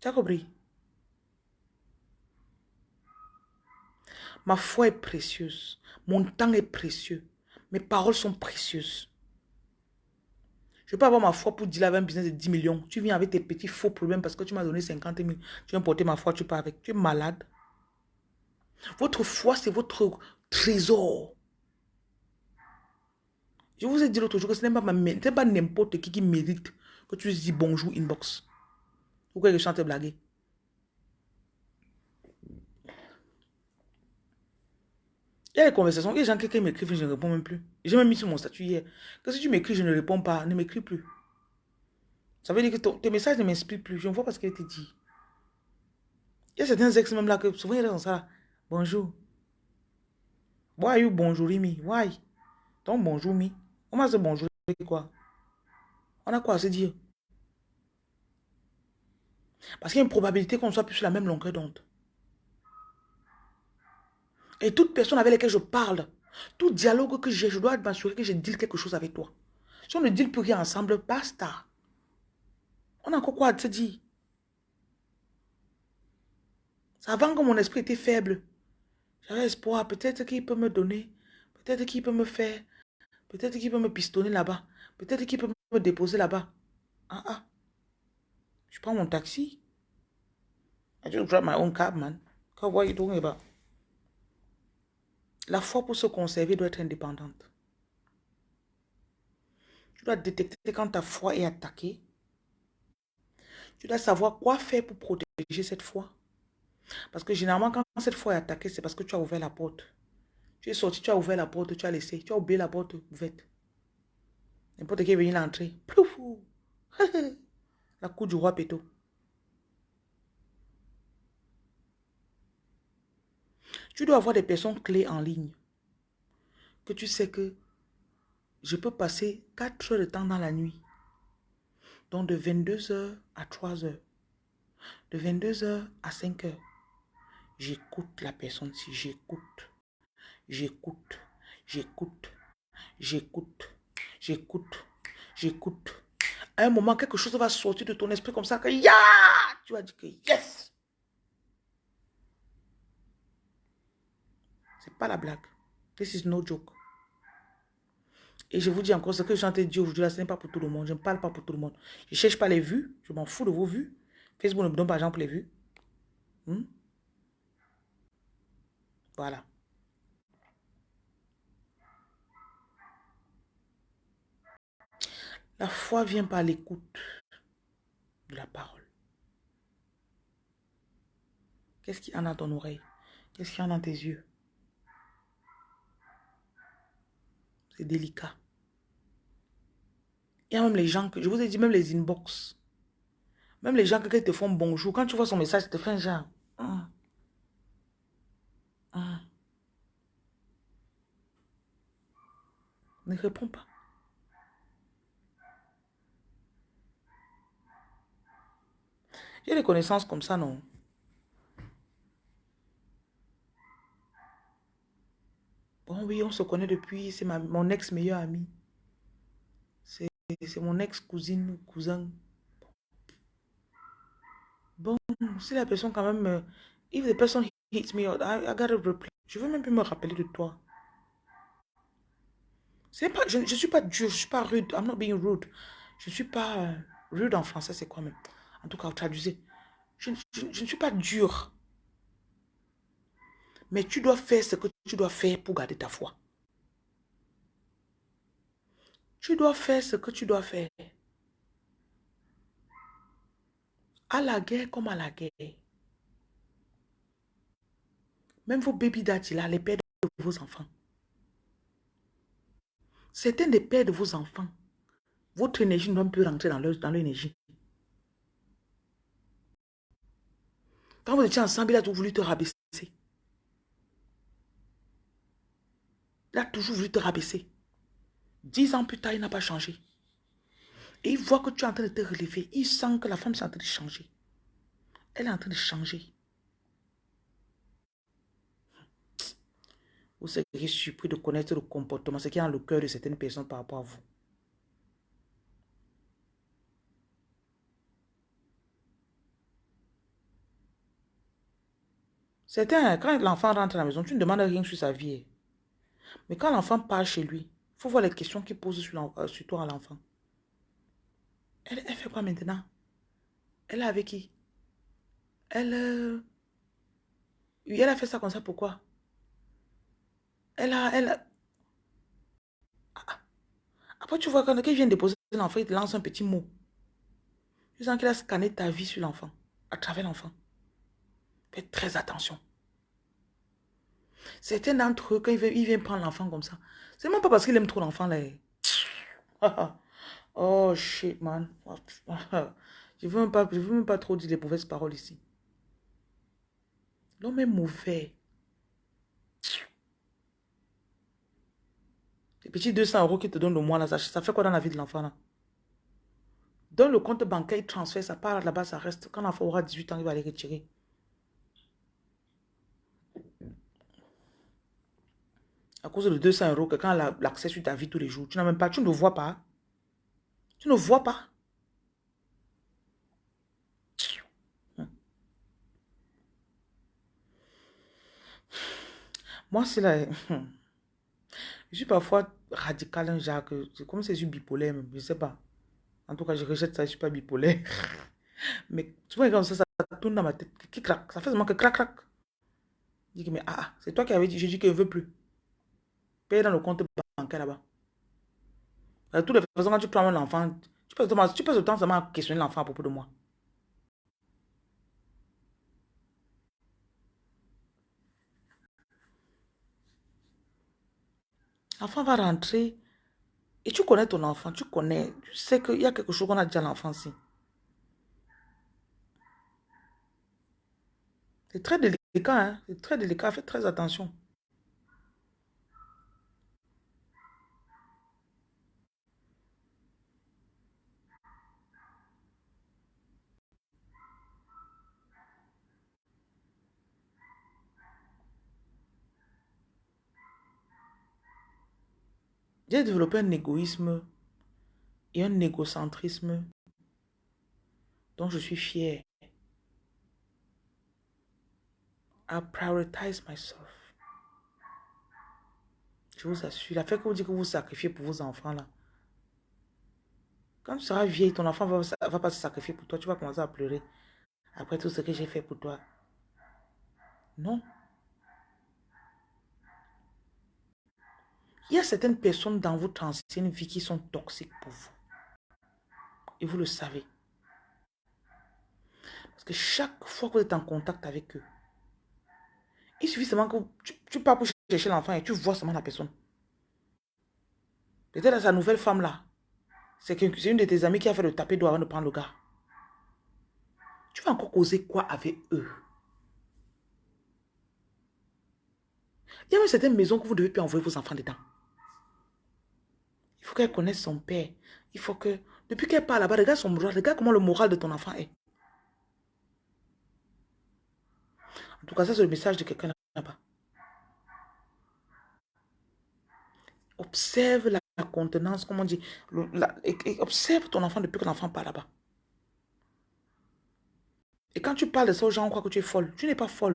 Tu as compris? Ma foi est précieuse. Mon temps est précieux. Mes paroles sont précieuses. Je ne peux pas avoir ma foi pour dire un business de 10 millions. Tu viens avec tes petits faux problèmes parce que tu m'as donné 50 000. Tu viens porter ma foi, tu pars avec. Tu es malade. Votre foi, c'est votre trésor. Je vous ai dit l'autre jour que ce n'est pas, n'importe qui qui mérite que tu dis bonjour inbox. Pourquoi je chante blaguer? Il y a des conversations, il y a des gens qui m'écrivent, je ne réponds même plus. J'ai même mis sur mon statut hier que si tu m'écris, je ne réponds pas, ne m'écris plus. Ça veut dire que tes messages ne m'inspirent plus. Je ne vois pas ce qu'elle te dit. Il y a certains ex même là que souvent ils sont ça. Bonjour. Why you bonjour me? Why? Ton bonjour me. Comment se bonjour quoi? On a quoi à se dire? Parce qu'il y a une probabilité qu'on soit plus sur la même longueur d'onde. Et toute personne avec laquelle je parle, tout dialogue que j'ai, je dois m'assurer que je dis quelque chose avec toi. Si on ne dit plus rien ensemble, basta. On a encore quoi à te dire? Avant que mon esprit était faible. J'avais espoir. Peut-être qu'il peut me donner. Peut-être qu'il peut me faire. Peut-être qu'il peut me pistonner là-bas. Peut-être qu'il peut me déposer là-bas. Ah ah. Je prends mon taxi. I just drive my own cab, man. What are you talking about? La foi pour se conserver doit être indépendante. Tu dois détecter quand ta foi est attaquée. Tu dois savoir quoi faire pour protéger cette foi. Parce que généralement, quand cette foi est attaquée, c'est parce que tu as ouvert la porte. Tu es sorti, tu as ouvert la porte, tu as laissé. Tu as oublié la porte ouverte. N'importe qui est venu l'entrer. Ploufou. la cour du roi Péto. Tu dois avoir des personnes clés en ligne. Que tu sais que je peux passer 4 heures de temps dans la nuit. Donc de 22h à 3h. De 22h à 5h. J'écoute la personne si j'écoute. J'écoute. J'écoute. J'écoute. J'écoute. J'écoute. À un moment, quelque chose va sortir de ton esprit comme ça que ya! Tu vas dire que yes! C'est pas la blague. This is no joke. Et je vous dis encore, ce que j'ai dit aujourd'hui, ce n'est pas pour tout le monde. Je ne parle pas pour tout le monde. Je ne cherche pas les vues. Je m'en fous de vos vues. Facebook ne me donne pas l'argent pour les vues. Hmm? Voilà. La foi vient par l'écoute de la parole. Qu'est-ce qu'il y a dans ton oreille? Qu'est-ce qu'il y a dans tes yeux? C'est délicat. Il y a même les gens que, je vous ai dit, même les inbox. Même les gens qui te font bonjour. Quand tu vois son message, tu te fais un genre. Hum. Hum. Ne réponds pas. J'ai des connaissances comme ça, non? Bon, oui, on se connaît depuis, c'est mon ex-meilleur ami. C'est mon ex-cousine, cousin. Bon, si la personne quand même... Euh, if the person hits me, I, I gotta reply. Je veux même plus me rappeler de toi. Pas, je ne suis pas dur, je ne suis pas rude. I'm not being rude. Je ne suis pas... Euh, rude en français, c'est quoi même? En tout cas, traduisez. Je, je, je ne suis pas dur. Mais tu dois faire ce que tu dois faire pour garder ta foi. Tu dois faire ce que tu dois faire. À la guerre comme à la guerre. Même vos baby daddy les pères de vos enfants. Certains des pères de vos enfants, votre énergie ne doit plus rentrer dans leur. Quand vous étiez ensemble, il a voulu te rabaisser. Il a toujours voulu te rabaisser. Dix ans plus tard, il n'a pas changé. Et il voit que tu es en train de te relever. Il sent que la femme est en train de changer. Elle est en train de changer. Vous serez surpris de connaître le comportement, ce qui est dans le cœur de certaines personnes par rapport à vous. Certains, quand l'enfant rentre à la maison, tu ne demandes rien sur sa vie. Mais quand l'enfant part chez lui, il faut voir les questions qu'il pose sur, euh, toi à l'enfant. Elle, fait quoi maintenant? Elle est avec qui? Elle... Euh, elle a fait ça comme ça, pourquoi? Elle a... Elle. Ah, ah. Après, tu vois, quand quelqu'un vient déposer l'enfant, il te lance un petit mot. Tu sens qu'il a scanné ta vie sur l'enfant, à travers l'enfant. Faites très attention. Certains d'entre eux, quand ils viennent, prendre l'enfant comme ça, c'est même pas parce qu'il aime trop l'enfant là. oh shit, man. Je ne veux, même pas, je veux même pas trop dire les mauvaises paroles ici. L'homme est mauvais. Les petits 200 euros qu'il te donne le mois là, ça, fait quoi dans la vie de l'enfant là? Dans le compte bancaire, il transfère, ça part là-bas, ça reste. Quand l'enfant aura 18 ans, il va les retirer. À cause de 200 euros, quelqu'un a l'accès sur ta vie tous les jours. Tu n'as même pas, tu ne vois pas. Tu ne vois pas. Moi, c'est là. Je suis parfois radical, un Jacques. C'est comme je suis bipolaire, je ne sais pas. En tout cas, je rejette ça, je ne suis pas bipolaire. Mais tu vois, comme ça, ça tourne dans ma tête. Qui craque. Ça fait seulement que crac, crac. Je dis, mais ah, ah, c'est toi qui avais dit, je dis qu'il ne veut plus. Paye dans le compte bancaire là-bas. De toutes les façons, quand tu prends un enfant, tu passes, tu passes le temps seulement à questionner l'enfant à propos de moi. L'enfant va rentrer et tu connais ton enfant, tu connais, tu sais qu'il y a quelque chose qu'on a dit à l'enfant ici. C'est très délicat, hein? c'est très délicat, faites très attention. J'ai développé un égoïsme et un égocentrisme dont je suis fier. I prioritize myself. Je vous assure, la fait que vous dites que vous sacrifiez pour vos enfants là. Quand tu seras vieille, ton enfant va, va pas se sacrifier pour toi. Tu vas commencer à pleurer. Après tout ce que j'ai fait pour toi. Non. Il y a certaines personnes dans votre ancienne vie qui sont toxiques pour vous. Et vous le savez. Parce que chaque fois que vous êtes en contact avec eux, il suffit seulement que tu, tu pars pour chercher l'enfant et tu vois seulement la personne. Peut-être sa nouvelle femme là, c'est une de tes amis qui a fait le taper doigt avant de prendre le gars. Tu vas encore causer quoi avec eux? Il y a même certaines maisons que vous devez plus envoyer vos enfants dedans. Faut qu'elle connaisse son père. Il faut que, depuis qu'elle parle là-bas, regarde son moral, regarde comment le moral de ton enfant est. En tout cas, ça c'est le message de quelqu'un là-bas. Observe la, contenance, comme on dit. observe ton enfant depuis que l'enfant parle là-bas. Et quand tu parles de ça aux gens, on croit que tu es folle. Tu n'es pas folle.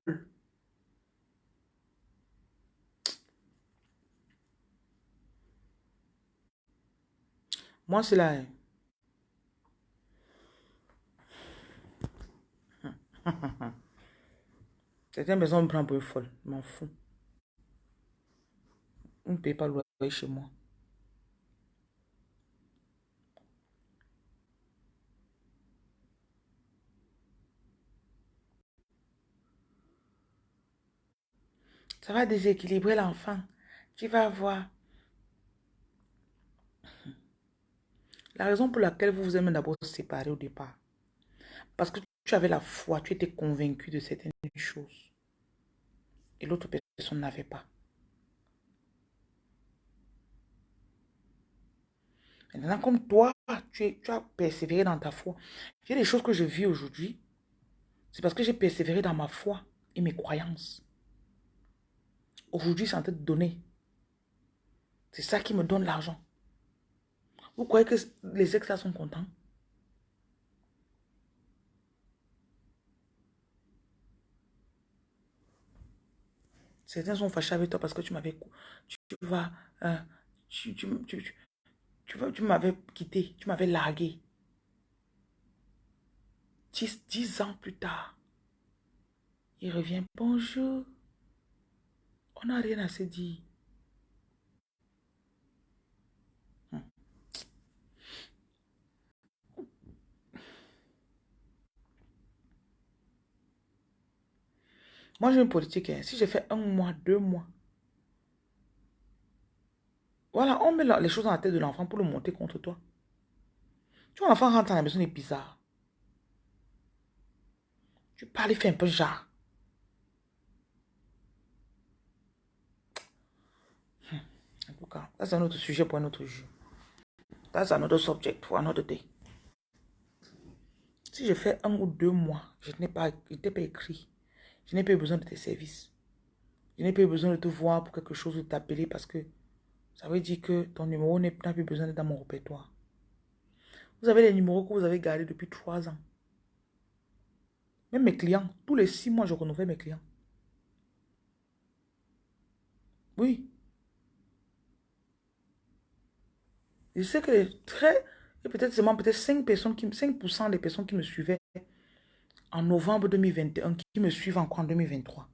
Moi, c'est là. Certaines maisons me prennent pour une folle. Je m'en fous. On ne paye pas le chez moi. Ça va déséquilibrer l'enfant. Tu vas voir. La raison pour laquelle vous vous êtes d'abord séparés au départ. Parce que tu avais la foi, tu étais convaincu de certaines choses. Et l'autre personne n'avait pas. Maintenant, comme toi, tu, as persévéré dans ta foi. A des choses que je vis aujourd'hui. C'est parce que j'ai persévéré dans ma foi et mes croyances. Aujourd'hui, c'est en train de donner. C'est ça qui me donne l'argent. Vous croyez que les ex là sont contents? Certains sont fâchés avec toi parce que tu m'avais... Tu, vas... Euh, tu, tu, tu, tu m'avais quitté, tu m'avais largué. Dix, ans plus tard, il revient. Bonjour. On n'a rien à se dire. Hmm. Moi, j'ai une politique. Hein. Si j'ai fait un mois, deux mois, voilà, on met les choses dans la tête de l'enfant pour le monter contre toi. Tu vois, l'enfant rentre à la maison, il est bizarre. Tu parles, il fait un peu genre. Hmm. En tout cas, c'est un autre sujet pour un autre jour. c'est un autre subject pour un autre day. Si je fais un ou deux mois, je n'ai pas, pas écrit. Je n'ai pas besoin de tes services. Je n'ai pas besoin de te voir pour quelque chose, de t'appeler parce que ça veut dire que ton numéro n'a plus besoin d'être dans mon répertoire. Vous avez les numéros que vous avez gardés depuis trois ans. Même mes clients, tous les six mois, je renouvelle mes clients. Oui. Je sais que très, peut-être seulement peut-être 5 personnes, qui, 5% des personnes qui me suivaient en novembre 2021, qui me suivent encore en 2023.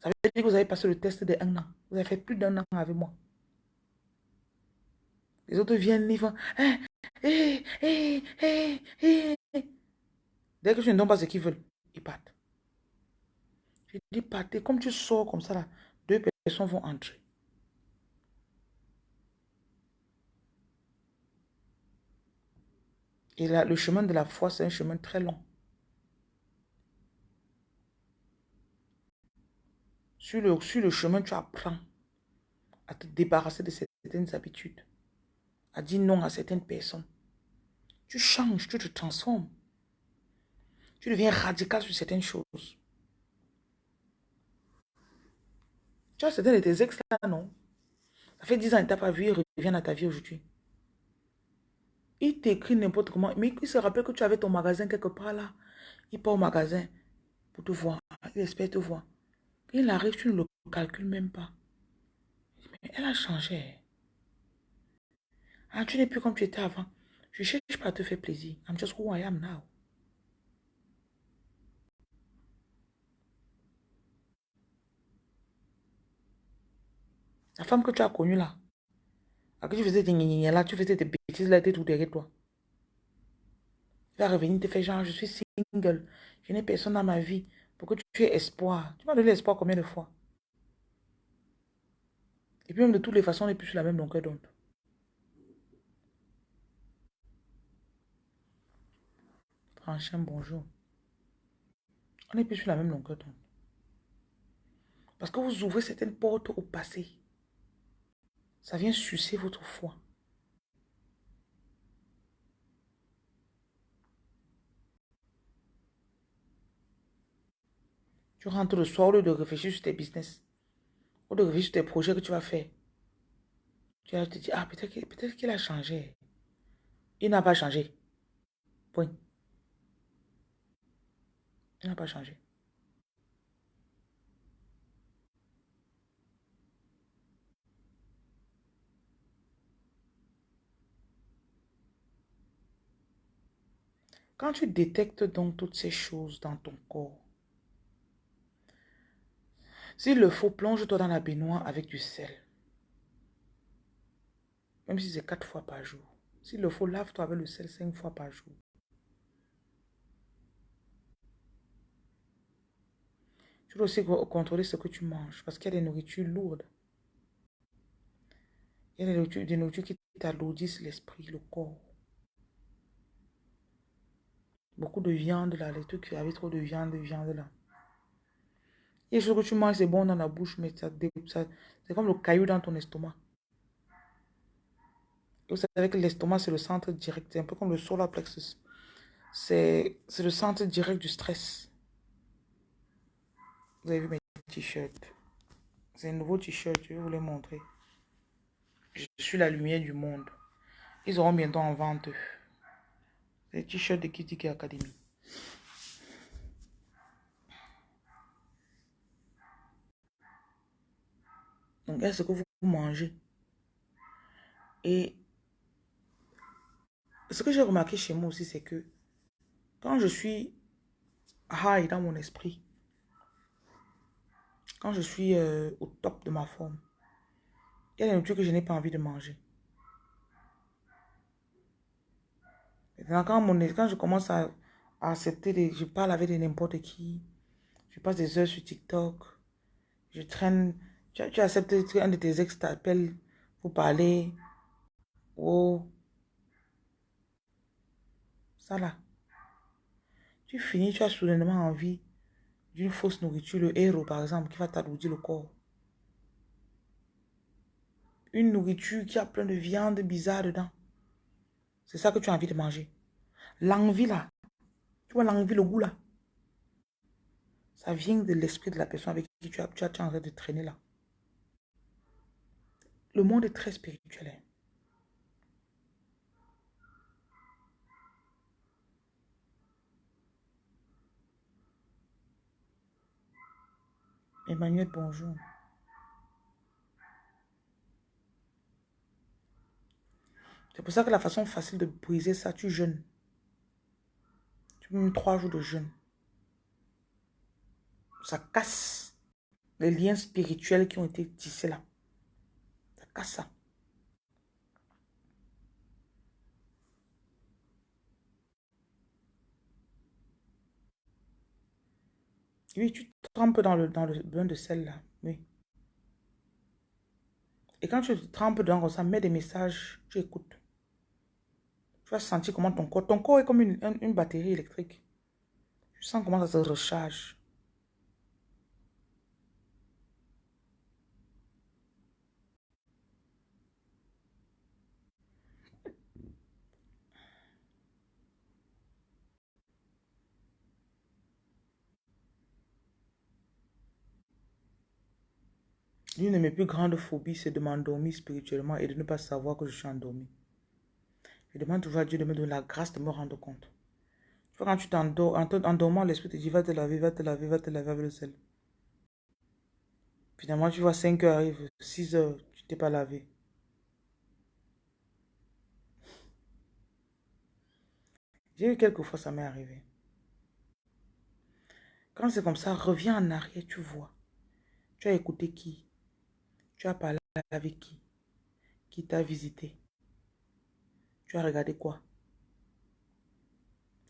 Ça veut dire que vous avez passé le test de un an. Vous avez fait plus d'un an avec moi. Les autres viennent, ils font... Hein, eh, eh, eh, Dès que je ne donne pas ce qu'ils veulent, ils partent. Je dis partez. Comme tu sors comme ça, là, deux personnes vont entrer. Et là, le chemin de la foi, c'est un chemin très long. Sur le, sur le chemin, tu apprends à te débarrasser de certaines habitudes à dire non à certaines personnes. Tu changes, tu te transformes. Tu deviens radical sur certaines choses. Tu as certains de tes ex là, non? Ça fait 10 ans tu n'as pas vu, il revient à ta vie aujourd'hui. Il t'écrit n'importe comment, mais il se rappelle que tu avais ton magasin quelque part là. Il part au magasin pour te voir. Il espère te voir. Il arrive, tu ne le calcules même pas. Mais elle a changé. Ah, tu n'es plus comme tu étais avant. Je cherche pas à te faire plaisir. I'm just who I am now. La femme que tu as connue là, à qui tu faisais des là, tu faisais des bêtises là, tu tout derrière toi. Tu vas revenir te faire genre, je suis single, je n'ai personne dans ma vie pour que tu aies espoir. Tu m'as donné l'espoir combien de fois? Et puis même de toutes les façons, on n'est plus sur la même longueur d'onde. un bonjour. On n'est plus sur la même longueur d'onde. Parce que vous ouvrez certaines portes au passé. Ça vient sucer votre foi. Tu rentres le soir au lieu de réfléchir sur tes business. Ou de réfléchir sur tes projets que tu vas faire. Tu vas te dire, ah, peut-être qu'il a changé. Il n'a pas changé. Point. Il n'a pas changé. Quand tu détectes donc toutes ces choses dans ton corps, s'il le faut, plonge-toi dans la baignoire avec du sel. Même si c'est quatre fois par jour. S'il le faut, lave-toi avec le sel cinq fois par jour. Tu dois aussi contrôler ce que tu manges parce qu'il y a des nourritures lourdes. Il y a des nourritures, qui t'alourdissent l'esprit, le corps. Beaucoup de viande là, les trucs avec trop de viande, de viande là. Il y a des choses que tu manges, c'est bon dans la bouche, mais ça, ça c'est comme le caillou dans ton estomac. vous savez que l'estomac, c'est le centre direct, c'est un peu comme le solar plexus. C'est le centre direct du stress. Vous avez vu mes t-shirts. C'est un nouveau t-shirt, je vais vous les montrer. Je suis la lumière du monde. Ils auront bientôt en vente. Les t-shirts de Kitty Academy. Donc, est-ce que vous mangez? Et ce que j'ai remarqué chez moi aussi, c'est que quand je suis high dans mon esprit, quand je suis euh, au top de ma forme, il y a des nourritures que je n'ai pas envie de manger. Maintenant, quand, mon, quand je commence à, accepter, des, je parle avec n'importe qui, je passe des heures sur TikTok, je traîne, tu, acceptes un de tes ex t'appelle pour parler, oh, ça là. Tu finis, tu as soudainement envie d'une fausse nourriture, le héros par exemple, qui va t'alourdir le corps. Une nourriture qui a plein de viande bizarre dedans. C'est ça que tu as envie de manger. L'envie là, tu vois l'envie, le goût là. Ça vient de l'esprit de la personne avec qui tu as, tu as, tu as en train de traîner là. Le monde est très spirituel. Emmanuel, bonjour. C'est pour ça que la façon facile de briser ça, tu jeûnes. Tu mets trois jours de jeûne. Ça casse les liens spirituels qui ont été tissés là. Ça. Oui, tu trempes dans le, dans le bain de sel là. Oui. Et quand tu trempes dans ça, mets des messages, tu écoutes. Tu vas sentir comment ton corps, ton corps est comme une, une batterie électrique. Tu sens comment ça se recharge. L'une de mes plus grandes phobies, c'est de m'endormir spirituellement et de ne pas savoir que je suis endormi. Je demande toujours à Dieu de me donner la grâce de me rendre compte. Tu vois, quand tu t'endors, en dormant, l'esprit te dit va te laver, va te laver, va te laver avec le sel. Finalement, tu vois 5 heures arrive, 6 heures, tu t'es pas lavé. J'ai eu quelques fois, ça m'est arrivé. Quand c'est comme ça, reviens en arrière, tu vois. Tu as écouté qui? Tu as parlé avec qui? Qui t'a visité? Tu as regardé quoi?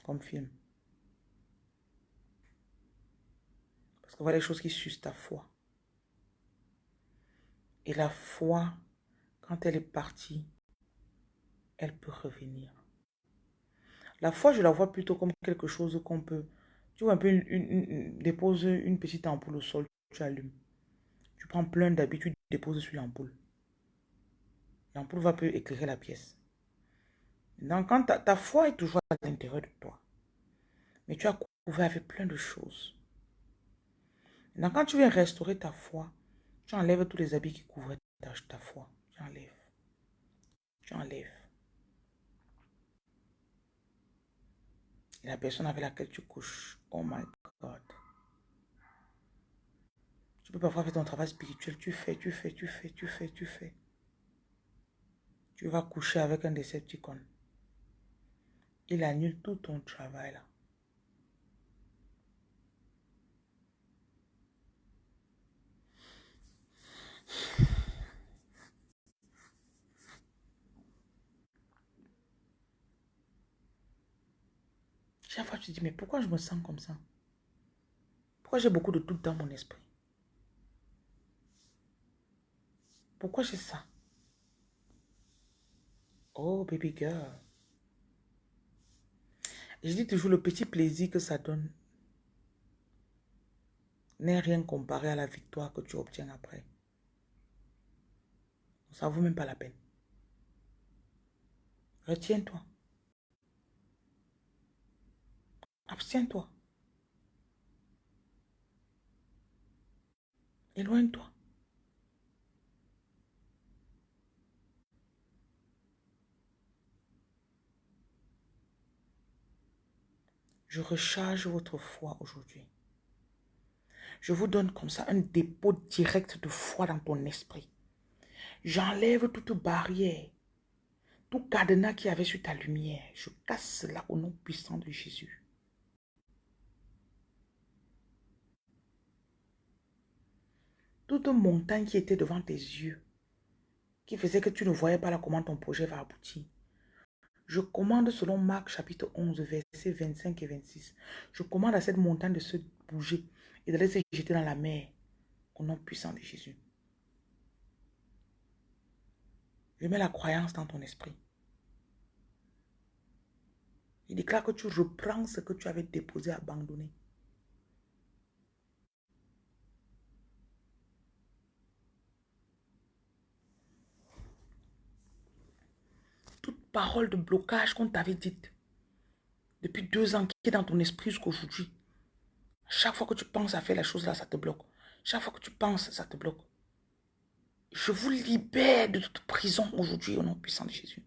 Comme film. Parce que voilà les choses qui sucent ta foi. Et la foi, quand elle est partie, elle peut revenir. La foi, je la vois plutôt comme quelque chose qu'on peut... Tu vois un peu, une, dépose une petite ampoule au sol, tu allumes. Tu prends plein d'habitudes dépose sur l'ampoule. L'ampoule va peu éclairer la pièce. Donc, quand ta, foi est toujours à l'intérieur de toi, mais tu as couvert avec plein de choses. Donc, quand tu viens restaurer ta foi, tu enlèves tous les habits qui couvraient ta, ta foi. Tu enlèves. Tu enlèves. La personne avec laquelle tu couches, oh my God. Tu peux parfois faire ton travail spirituel. Tu fais, tu fais, tu fais, tu fais, tu fais. Tu vas coucher avec un décepticon. Il annule tout ton travail. Chaque fois, tu te dis, mais pourquoi je me sens comme ça? Pourquoi j'ai beaucoup de doutes dans mon esprit? Pourquoi j'ai ça? Oh, baby girl. Je dis toujours le petit plaisir que ça donne n'est rien comparé à la victoire que tu obtiens après. Ça ne vaut même pas la peine. Retiens-toi. Abstiens-toi. Éloigne-toi. Je recharge votre foi aujourd'hui. Je vous donne comme ça un dépôt direct de foi dans ton esprit. J'enlève toute barrière, tout cadenas qui avait sur ta lumière. Je casse cela au nom puissant de Jésus. Toute montagne qui était devant tes yeux, qui faisait que tu ne voyais pas comment ton projet va aboutir. Je commande selon Marc chapitre 11, versets 25 et 26. Je commande à cette montagne de se bouger et d'aller se jeter dans la mer au nom puissant de Jésus. Je mets la croyance dans ton esprit. Il déclare que tu reprends ce que tu avais déposé, abandonné. Toute parole de blocage qu'on t'avait dite depuis deux ans qui est dans ton esprit jusqu'aujourd'hui? Chaque fois que tu penses à faire la chose là, ça te bloque. Chaque fois que tu penses, ça te bloque. Je vous libère de toute prison aujourd'hui au nom puissant de Jésus.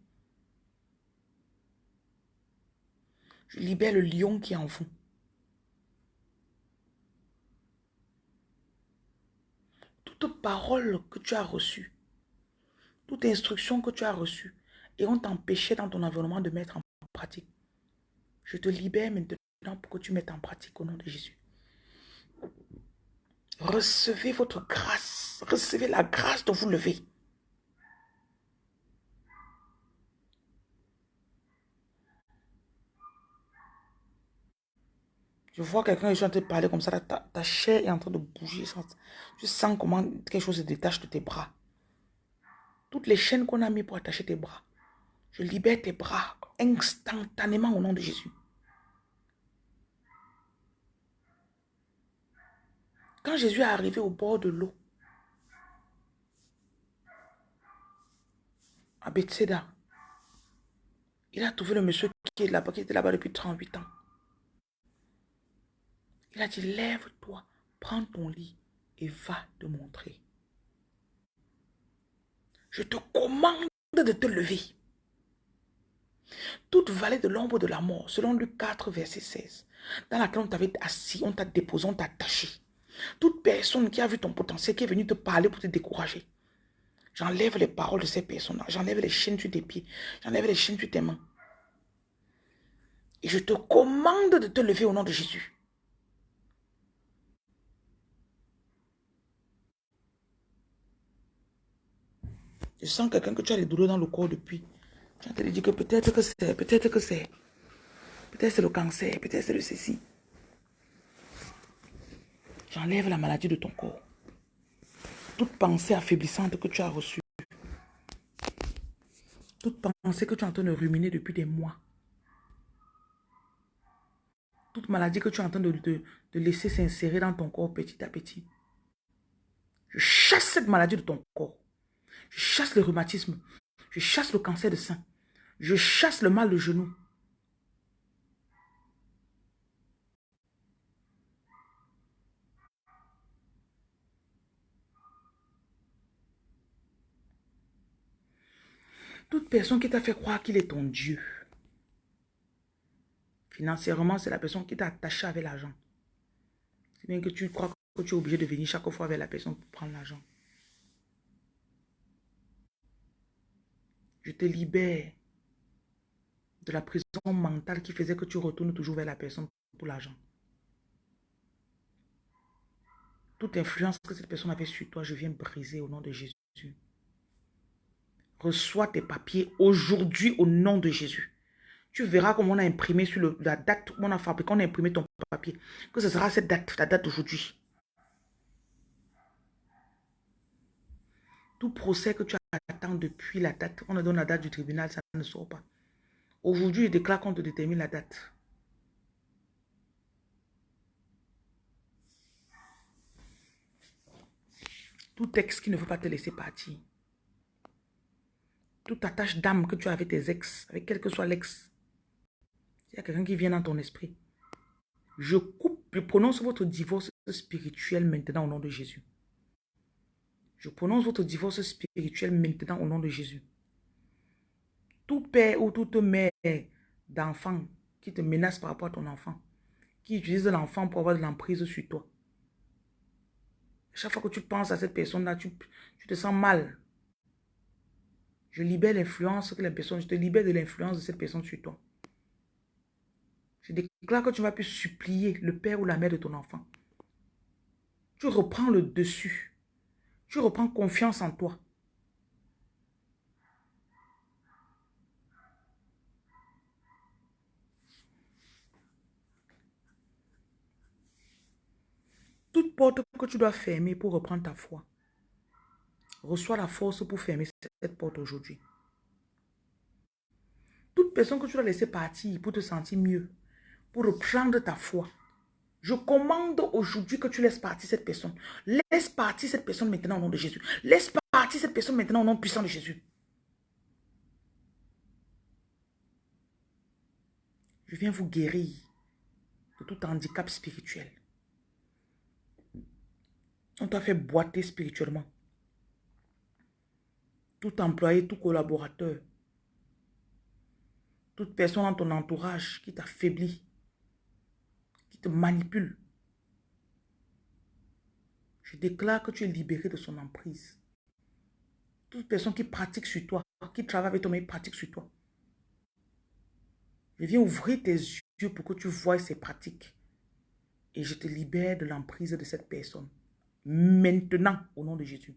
Je libère le lion qui est en vous. Toute parole que tu as reçue, toute instruction que tu as reçue et on t'empêchait dans ton environnement de mettre en pratique. Je te libère maintenant pour que tu mettes en pratique au nom de Jésus. Recevez votre grâce. Recevez la grâce de vous lever. Je vois quelqu'un qui est en train de parler comme ça. Ta, chair est en train de bouger. Tu sens comment quelque chose se détache de tes bras. Toutes les chaînes qu'on a mis pour attacher tes bras. Je libère tes bras instantanément au nom de Jésus. Quand Jésus est arrivé au bord de l'eau, à Bethsaida, il a trouvé le monsieur qui est là-bas, qui était là-bas depuis 38 ans. Il a dit, lève-toi, prends ton lit et va te montrer. Je te commande de te lever. Toute vallée de l'ombre de la mort, selon Luc 4, verset 16, dans laquelle on t'avait assis, on t'a déposé, on t'a attaché. Toute personne qui a vu ton potentiel, qui est venue te parler pour te décourager. J'enlève les paroles de ces personnes-là. J'enlève les chaînes sur tes pieds. J'enlève les chaînes sur tes mains. Et je te commande de te lever au nom de Jésus. Je sens quelqu'un que tu as des douleurs dans le corps depuis. Te dit que peut-être que c'est, peut-être que c'est, peut-être c'est le cancer, peut-être c'est le ceci. J'enlève la maladie de ton corps. Toute pensée affaiblissante que tu as reçue. Toute pensée que tu es en train de ruminer depuis des mois. Toute maladie que tu es en train de, de, de laisser s'insérer dans ton corps petit à petit. Je chasse cette maladie de ton corps. Je chasse le rhumatisme. Je chasse le cancer de sein. Je chasse le mal de genou. Toute personne qui t'a fait croire qu'il est ton Dieu. Financièrement, c'est la personne qui t'a attaché avec l'argent. C'est bien que tu crois que tu es obligé de venir chaque fois avec la personne pour prendre l'argent. Je te libère de la prison mentale qui faisait que tu retournes toujours vers la personne pour l'argent. Toute influence que cette personne avait sur toi, je viens briser au nom de Jésus. Reçois tes papiers aujourd'hui au nom de Jésus. Tu verras comment on a imprimé sur la date où on a fabriqué, on a imprimé ton papier. Que ce sera cette date, la date d'aujourd'hui. Tout procès que tu attends depuis la date, on a donné la date du tribunal, ça ne sort pas. Aujourd'hui, je déclare qu'on te détermine la date. Tout texte qui ne veut pas te laisser partir toute attache d'âme que tu as avec tes ex, avec quel que soit l'ex, il y a quelqu'un qui vient dans ton esprit. Je coupe, je prononce votre divorce spirituel maintenant au nom de Jésus. Je prononce votre divorce spirituel maintenant au nom de Jésus. Tout père ou toute mère d'enfant qui te menace par rapport à ton enfant, qui utilise l'enfant pour avoir de l'emprise sur toi, Chaque fois que tu penses à cette personne-là, tu, tu te sens mal. Je libère l'influence que la personne, je te libère de l'influence de cette personne sur toi. Je déclare que tu vas plus supplier le père ou la mère de ton enfant. Tu reprends le dessus. Tu reprends confiance en toi. Toute porte que tu dois fermer pour reprendre ta foi, reçois la force pour fermer cette porte aujourd'hui. Toute personne que tu dois laisser partir pour te sentir mieux, pour reprendre ta foi, je commande aujourd'hui que tu laisses partir cette personne. Laisse partir cette personne maintenant au nom de Jésus. Laisse partir cette personne maintenant au nom puissant de Jésus. Je viens vous guérir de tout handicap spirituel. On t'a fait boiter spirituellement. Tout employé, tout collaborateur, toute personne dans ton entourage qui t'affaiblit, qui te manipule. Je déclare que tu es libéré de son emprise. Toute personne qui pratique sur toi, qui travaille avec toi, mais pratique sur toi. Je viens ouvrir tes yeux pour que tu vois ces pratiques. Et je te libère de l'emprise de cette personne. Maintenant, au nom de Jésus.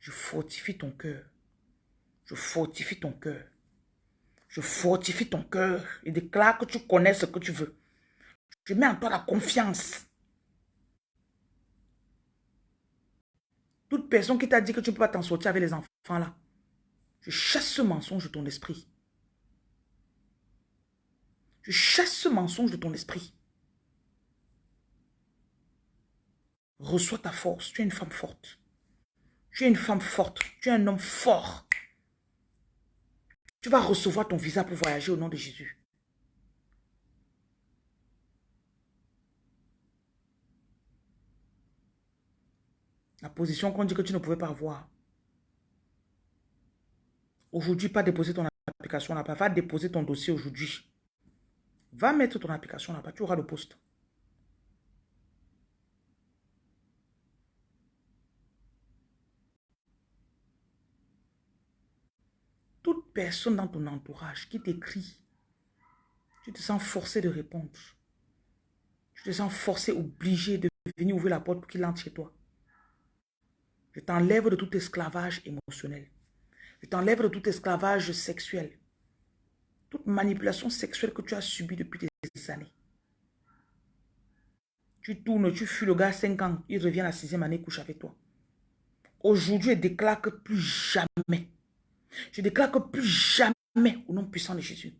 Je fortifie ton cœur. Je fortifie ton cœur. Je fortifie ton cœur et déclare que tu connais ce que tu veux. Je mets en toi la confiance. Toute personne qui t'a dit que tu ne peux pas t'en sortir avec les enfants là, je chasse ce mensonge de ton esprit. Je chasse ce mensonge de ton esprit. Reçois ta force. Tu es une femme forte. Tu es une femme forte. Tu es un homme fort. Tu vas recevoir ton visa pour voyager au nom de Jésus. La position qu'on dit que tu ne pouvais pas avoir. Aujourd'hui, pas déposer ton application là-bas. Va déposer ton dossier aujourd'hui. Va mettre ton application là-bas. Tu auras le poste. Toute personne dans ton entourage qui t'écrit, tu te sens forcé de répondre. Tu te sens forcé, obligé de venir ouvrir la porte pour qu'il entre chez toi. Je t'enlève de tout esclavage émotionnel. Je t'enlève de tout esclavage sexuel toute manipulation sexuelle que tu as subie depuis des années. Tu tournes, tu fuis le gars 5 ans, il revient la sixième année, couche avec toi. Aujourd'hui, je déclare que plus jamais, je déclare que plus jamais, au nom puissant de Jésus,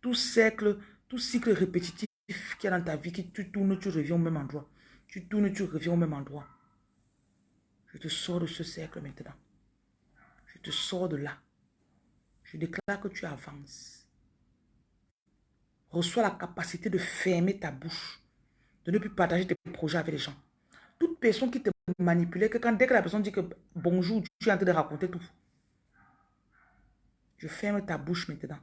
tout cercle, tout cycle répétitif qui est dans ta vie, qui tu tournes, tu reviens au même endroit. Tu tournes, tu reviens au même endroit. Je te sors de ce cercle maintenant. Je te sors de là. Je déclare que tu avances. Reçois la capacité de fermer ta bouche. De ne plus partager tes projets avec les gens. Toute personne qui te manipulait, que quand dès que la personne dit que bonjour, tu es en train de raconter tout. Je ferme ta bouche maintenant.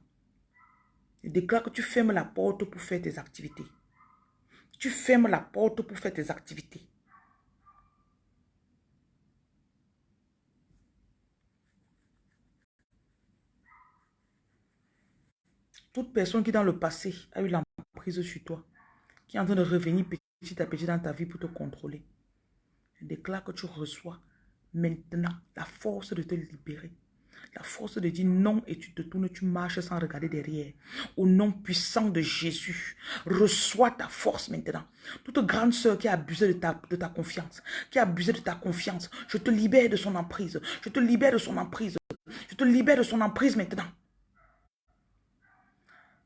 Je déclare que tu fermes la porte pour faire tes activités. Tu fermes la porte pour faire tes activités. Toute personne qui dans le passé a eu l'emprise sur toi, qui est en train de revenir petit à petit dans ta vie pour te contrôler, déclare que tu reçois maintenant la force de te libérer. La force de dire non et tu te tournes, tu marches sans regarder derrière. Au nom puissant de Jésus, reçois ta force maintenant. Toute grande sœur qui a abusé de ta, de ta confiance, qui a abusé de ta confiance, je te libère de son emprise. Je te libère de son emprise. Je te libère de son emprise maintenant.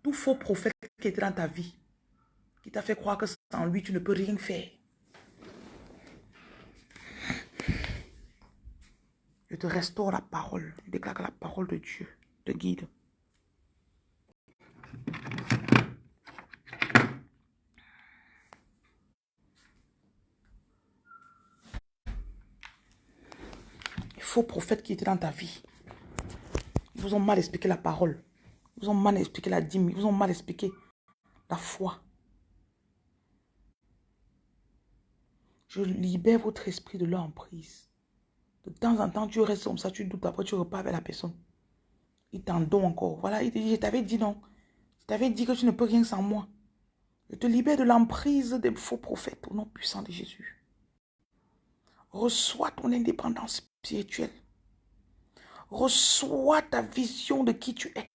Tout faux prophète qui était dans ta vie, qui t'a fait croire que sans lui, tu ne peux rien faire. Je te restaure la parole. Je déclare que la parole de Dieu te guide. faux prophètes qui étaient dans ta vie. Ils vous ont mal expliqué la parole. Ont mal expliqué la dîme. Ils ont mal expliqué la foi. Je libère votre esprit de l'emprise. De temps en temps, tu restes comme ça, tu doutes, après tu repars avec la personne. Il t'en donne encore. Voilà, il te dit, je t'avais dit non. Je t'avais dit que tu ne peux rien sans moi. Je te libère de l'emprise des faux prophètes au nom puissant de Jésus. Reçois ton indépendance spirituelle. Reçois ta vision de qui tu es.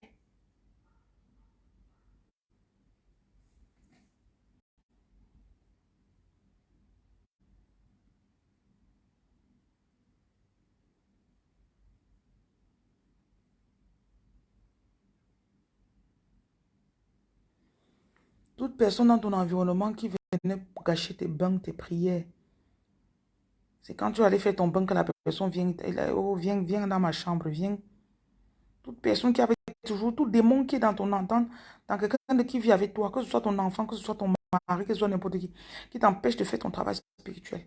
Toute personne dans ton environnement qui venait gâcher tes bains, tes prières. C'est quand tu allais faire ton bain que la personne vient, oh, viens, viens dans ma chambre, viens. Toute personne qui avait toujours, tout démon qui est dans ton entente, dans quelqu'un qui vit avec toi, que ce soit ton enfant, que ce soit ton mari, que ce soit n'importe qui, qui t'empêche de faire ton travail spirituel.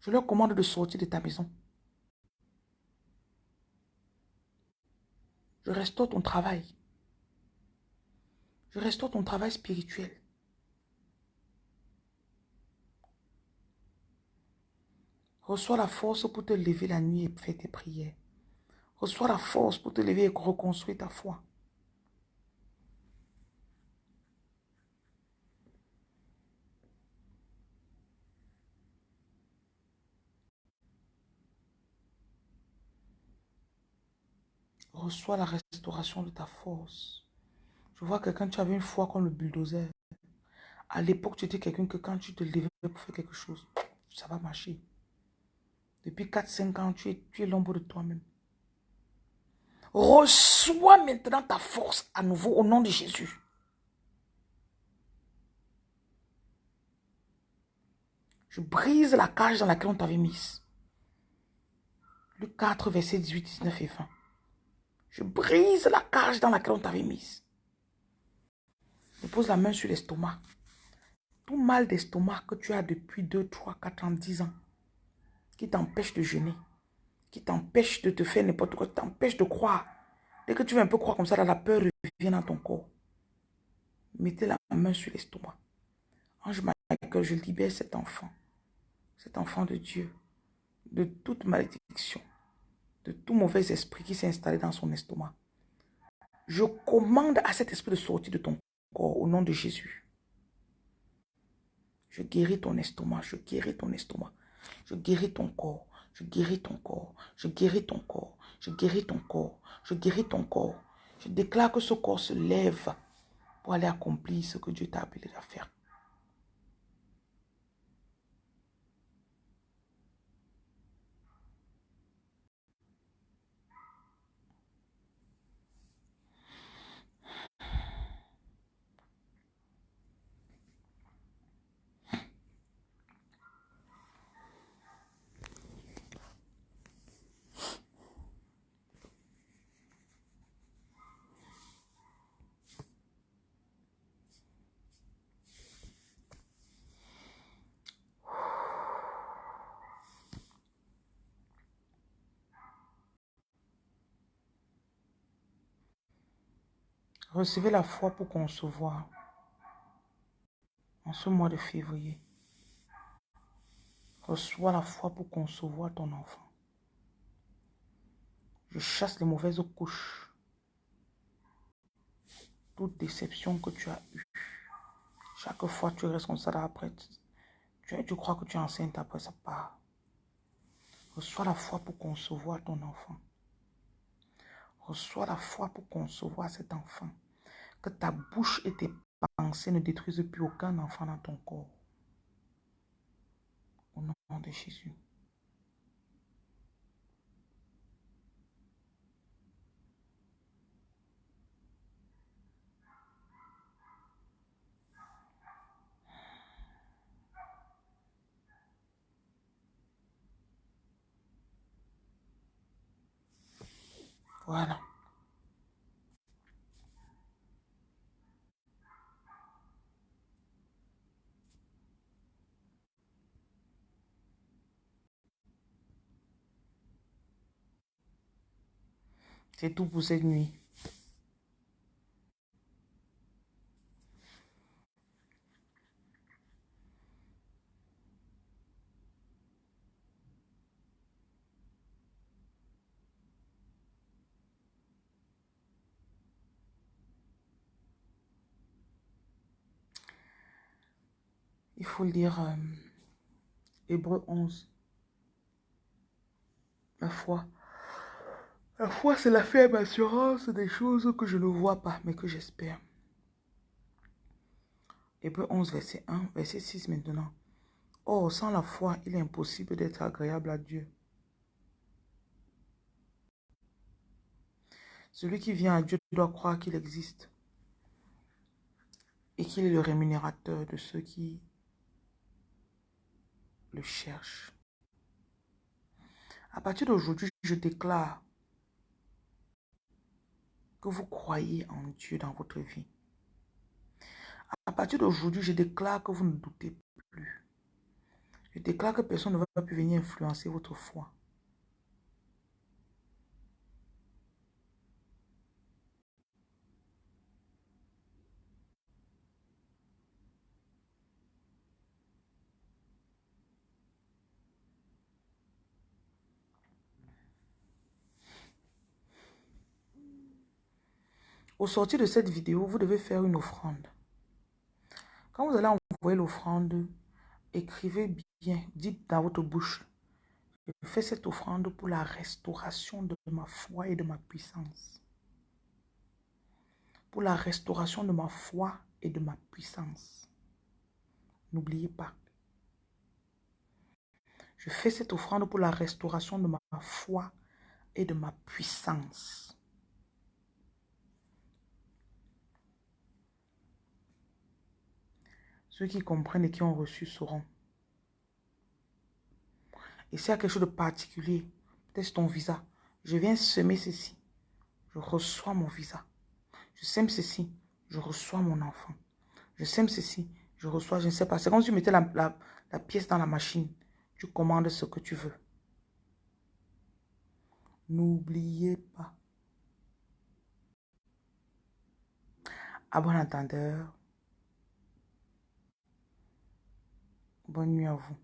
Je leur commande de sortir de ta maison. Je restaure ton travail. Restaure ton travail spirituel. Reçois la force pour te lever la nuit et faire tes prières. Reçois la force pour te lever et reconstruire ta foi. Reçois la restauration de ta force. Je vois que quand tu avais une foi comme le bulldozer, à l'époque, tu étais quelqu'un que quand tu te levais pour faire quelque chose, ça va marcher. Depuis 4-5 ans, tu es, tu es l'ombre de toi-même. Reçois maintenant ta force à nouveau au nom de Jésus. Je brise la cage dans laquelle on t'avait mise. Le 4, verset 18, 19 et 20. Je brise la cage dans laquelle on t'avait mise. Je pose la main sur l'estomac. Tout mal d'estomac que tu as depuis 2, 3, 4 ans, 10 ans, qui t'empêche de jeûner, qui t'empêche de te faire n'importe quoi, qui t'empêche de croire. Dès que tu veux un peu croire comme ça, la peur revient dans ton corps. Mettez la main sur l'estomac. Ange que je libère cet enfant, cet enfant de Dieu, de toute malédiction, de tout mauvais esprit qui s'est installé dans son estomac. Je commande à cet esprit de sortir de ton au nom de Jésus. Je guéris ton estomac, je guéris ton estomac. Je guéris ton corps, je guéris ton corps, je guéris ton corps, je guéris ton corps, je guéris ton corps. Je déclare que ce corps se lève pour aller accomplir ce que Dieu t'a appelé à faire. Recevez la foi pour concevoir en ce mois de février. Reçois la foi pour concevoir ton enfant. Je chasse les mauvaises couches. Toute déception que tu as eue. Chaque fois tu restes comme ça après. Tu, tu crois que tu es enceinte après ça part. Reçois la foi pour concevoir ton enfant. Reçois la foi pour concevoir cet enfant que ta bouche et tes pensées ne détruisent plus aucun enfant dans ton corps. Au nom de Jésus. Voilà. C'est tout pour cette nuit. Il faut lire euh, Hébreu 11. La foi. La foi, c'est la ferme assurance des choses que je ne vois pas, mais que j'espère. Hébreu 11, verset 1, verset 6 maintenant. Or, sans la foi, il est impossible d'être agréable à Dieu. Celui qui vient à Dieu doit croire qu'il existe et qu'il est le rémunérateur de ceux qui le cherchent. À partir d'aujourd'hui, je déclare que vous croyez en Dieu dans votre vie. À partir d'aujourd'hui, je déclare que vous ne doutez plus. Je déclare que personne ne va plus venir influencer votre foi. Au sortir de cette vidéo, vous devez faire une offrande. Quand vous allez envoyer l'offrande, écrivez bien, dites dans votre bouche, je fais cette offrande pour la restauration de ma foi et de ma puissance. Pour la restauration de ma foi et de ma puissance. N'oubliez pas. Je fais cette offrande pour la restauration de ma foi et de ma puissance. Ceux qui comprennent et qui ont reçu sauront. Et s'il y a quelque chose de particulier, peut-être ton visa. Je viens semer ceci. Je reçois mon visa. Je sème ceci. Je reçois mon enfant. Je sème ceci. Je reçois, je ne sais pas. C'est comme si tu mettais la, la pièce dans la machine. Tu commandes ce que tu veux. N'oubliez pas. À bon entendeur. Bonne nuit à vous.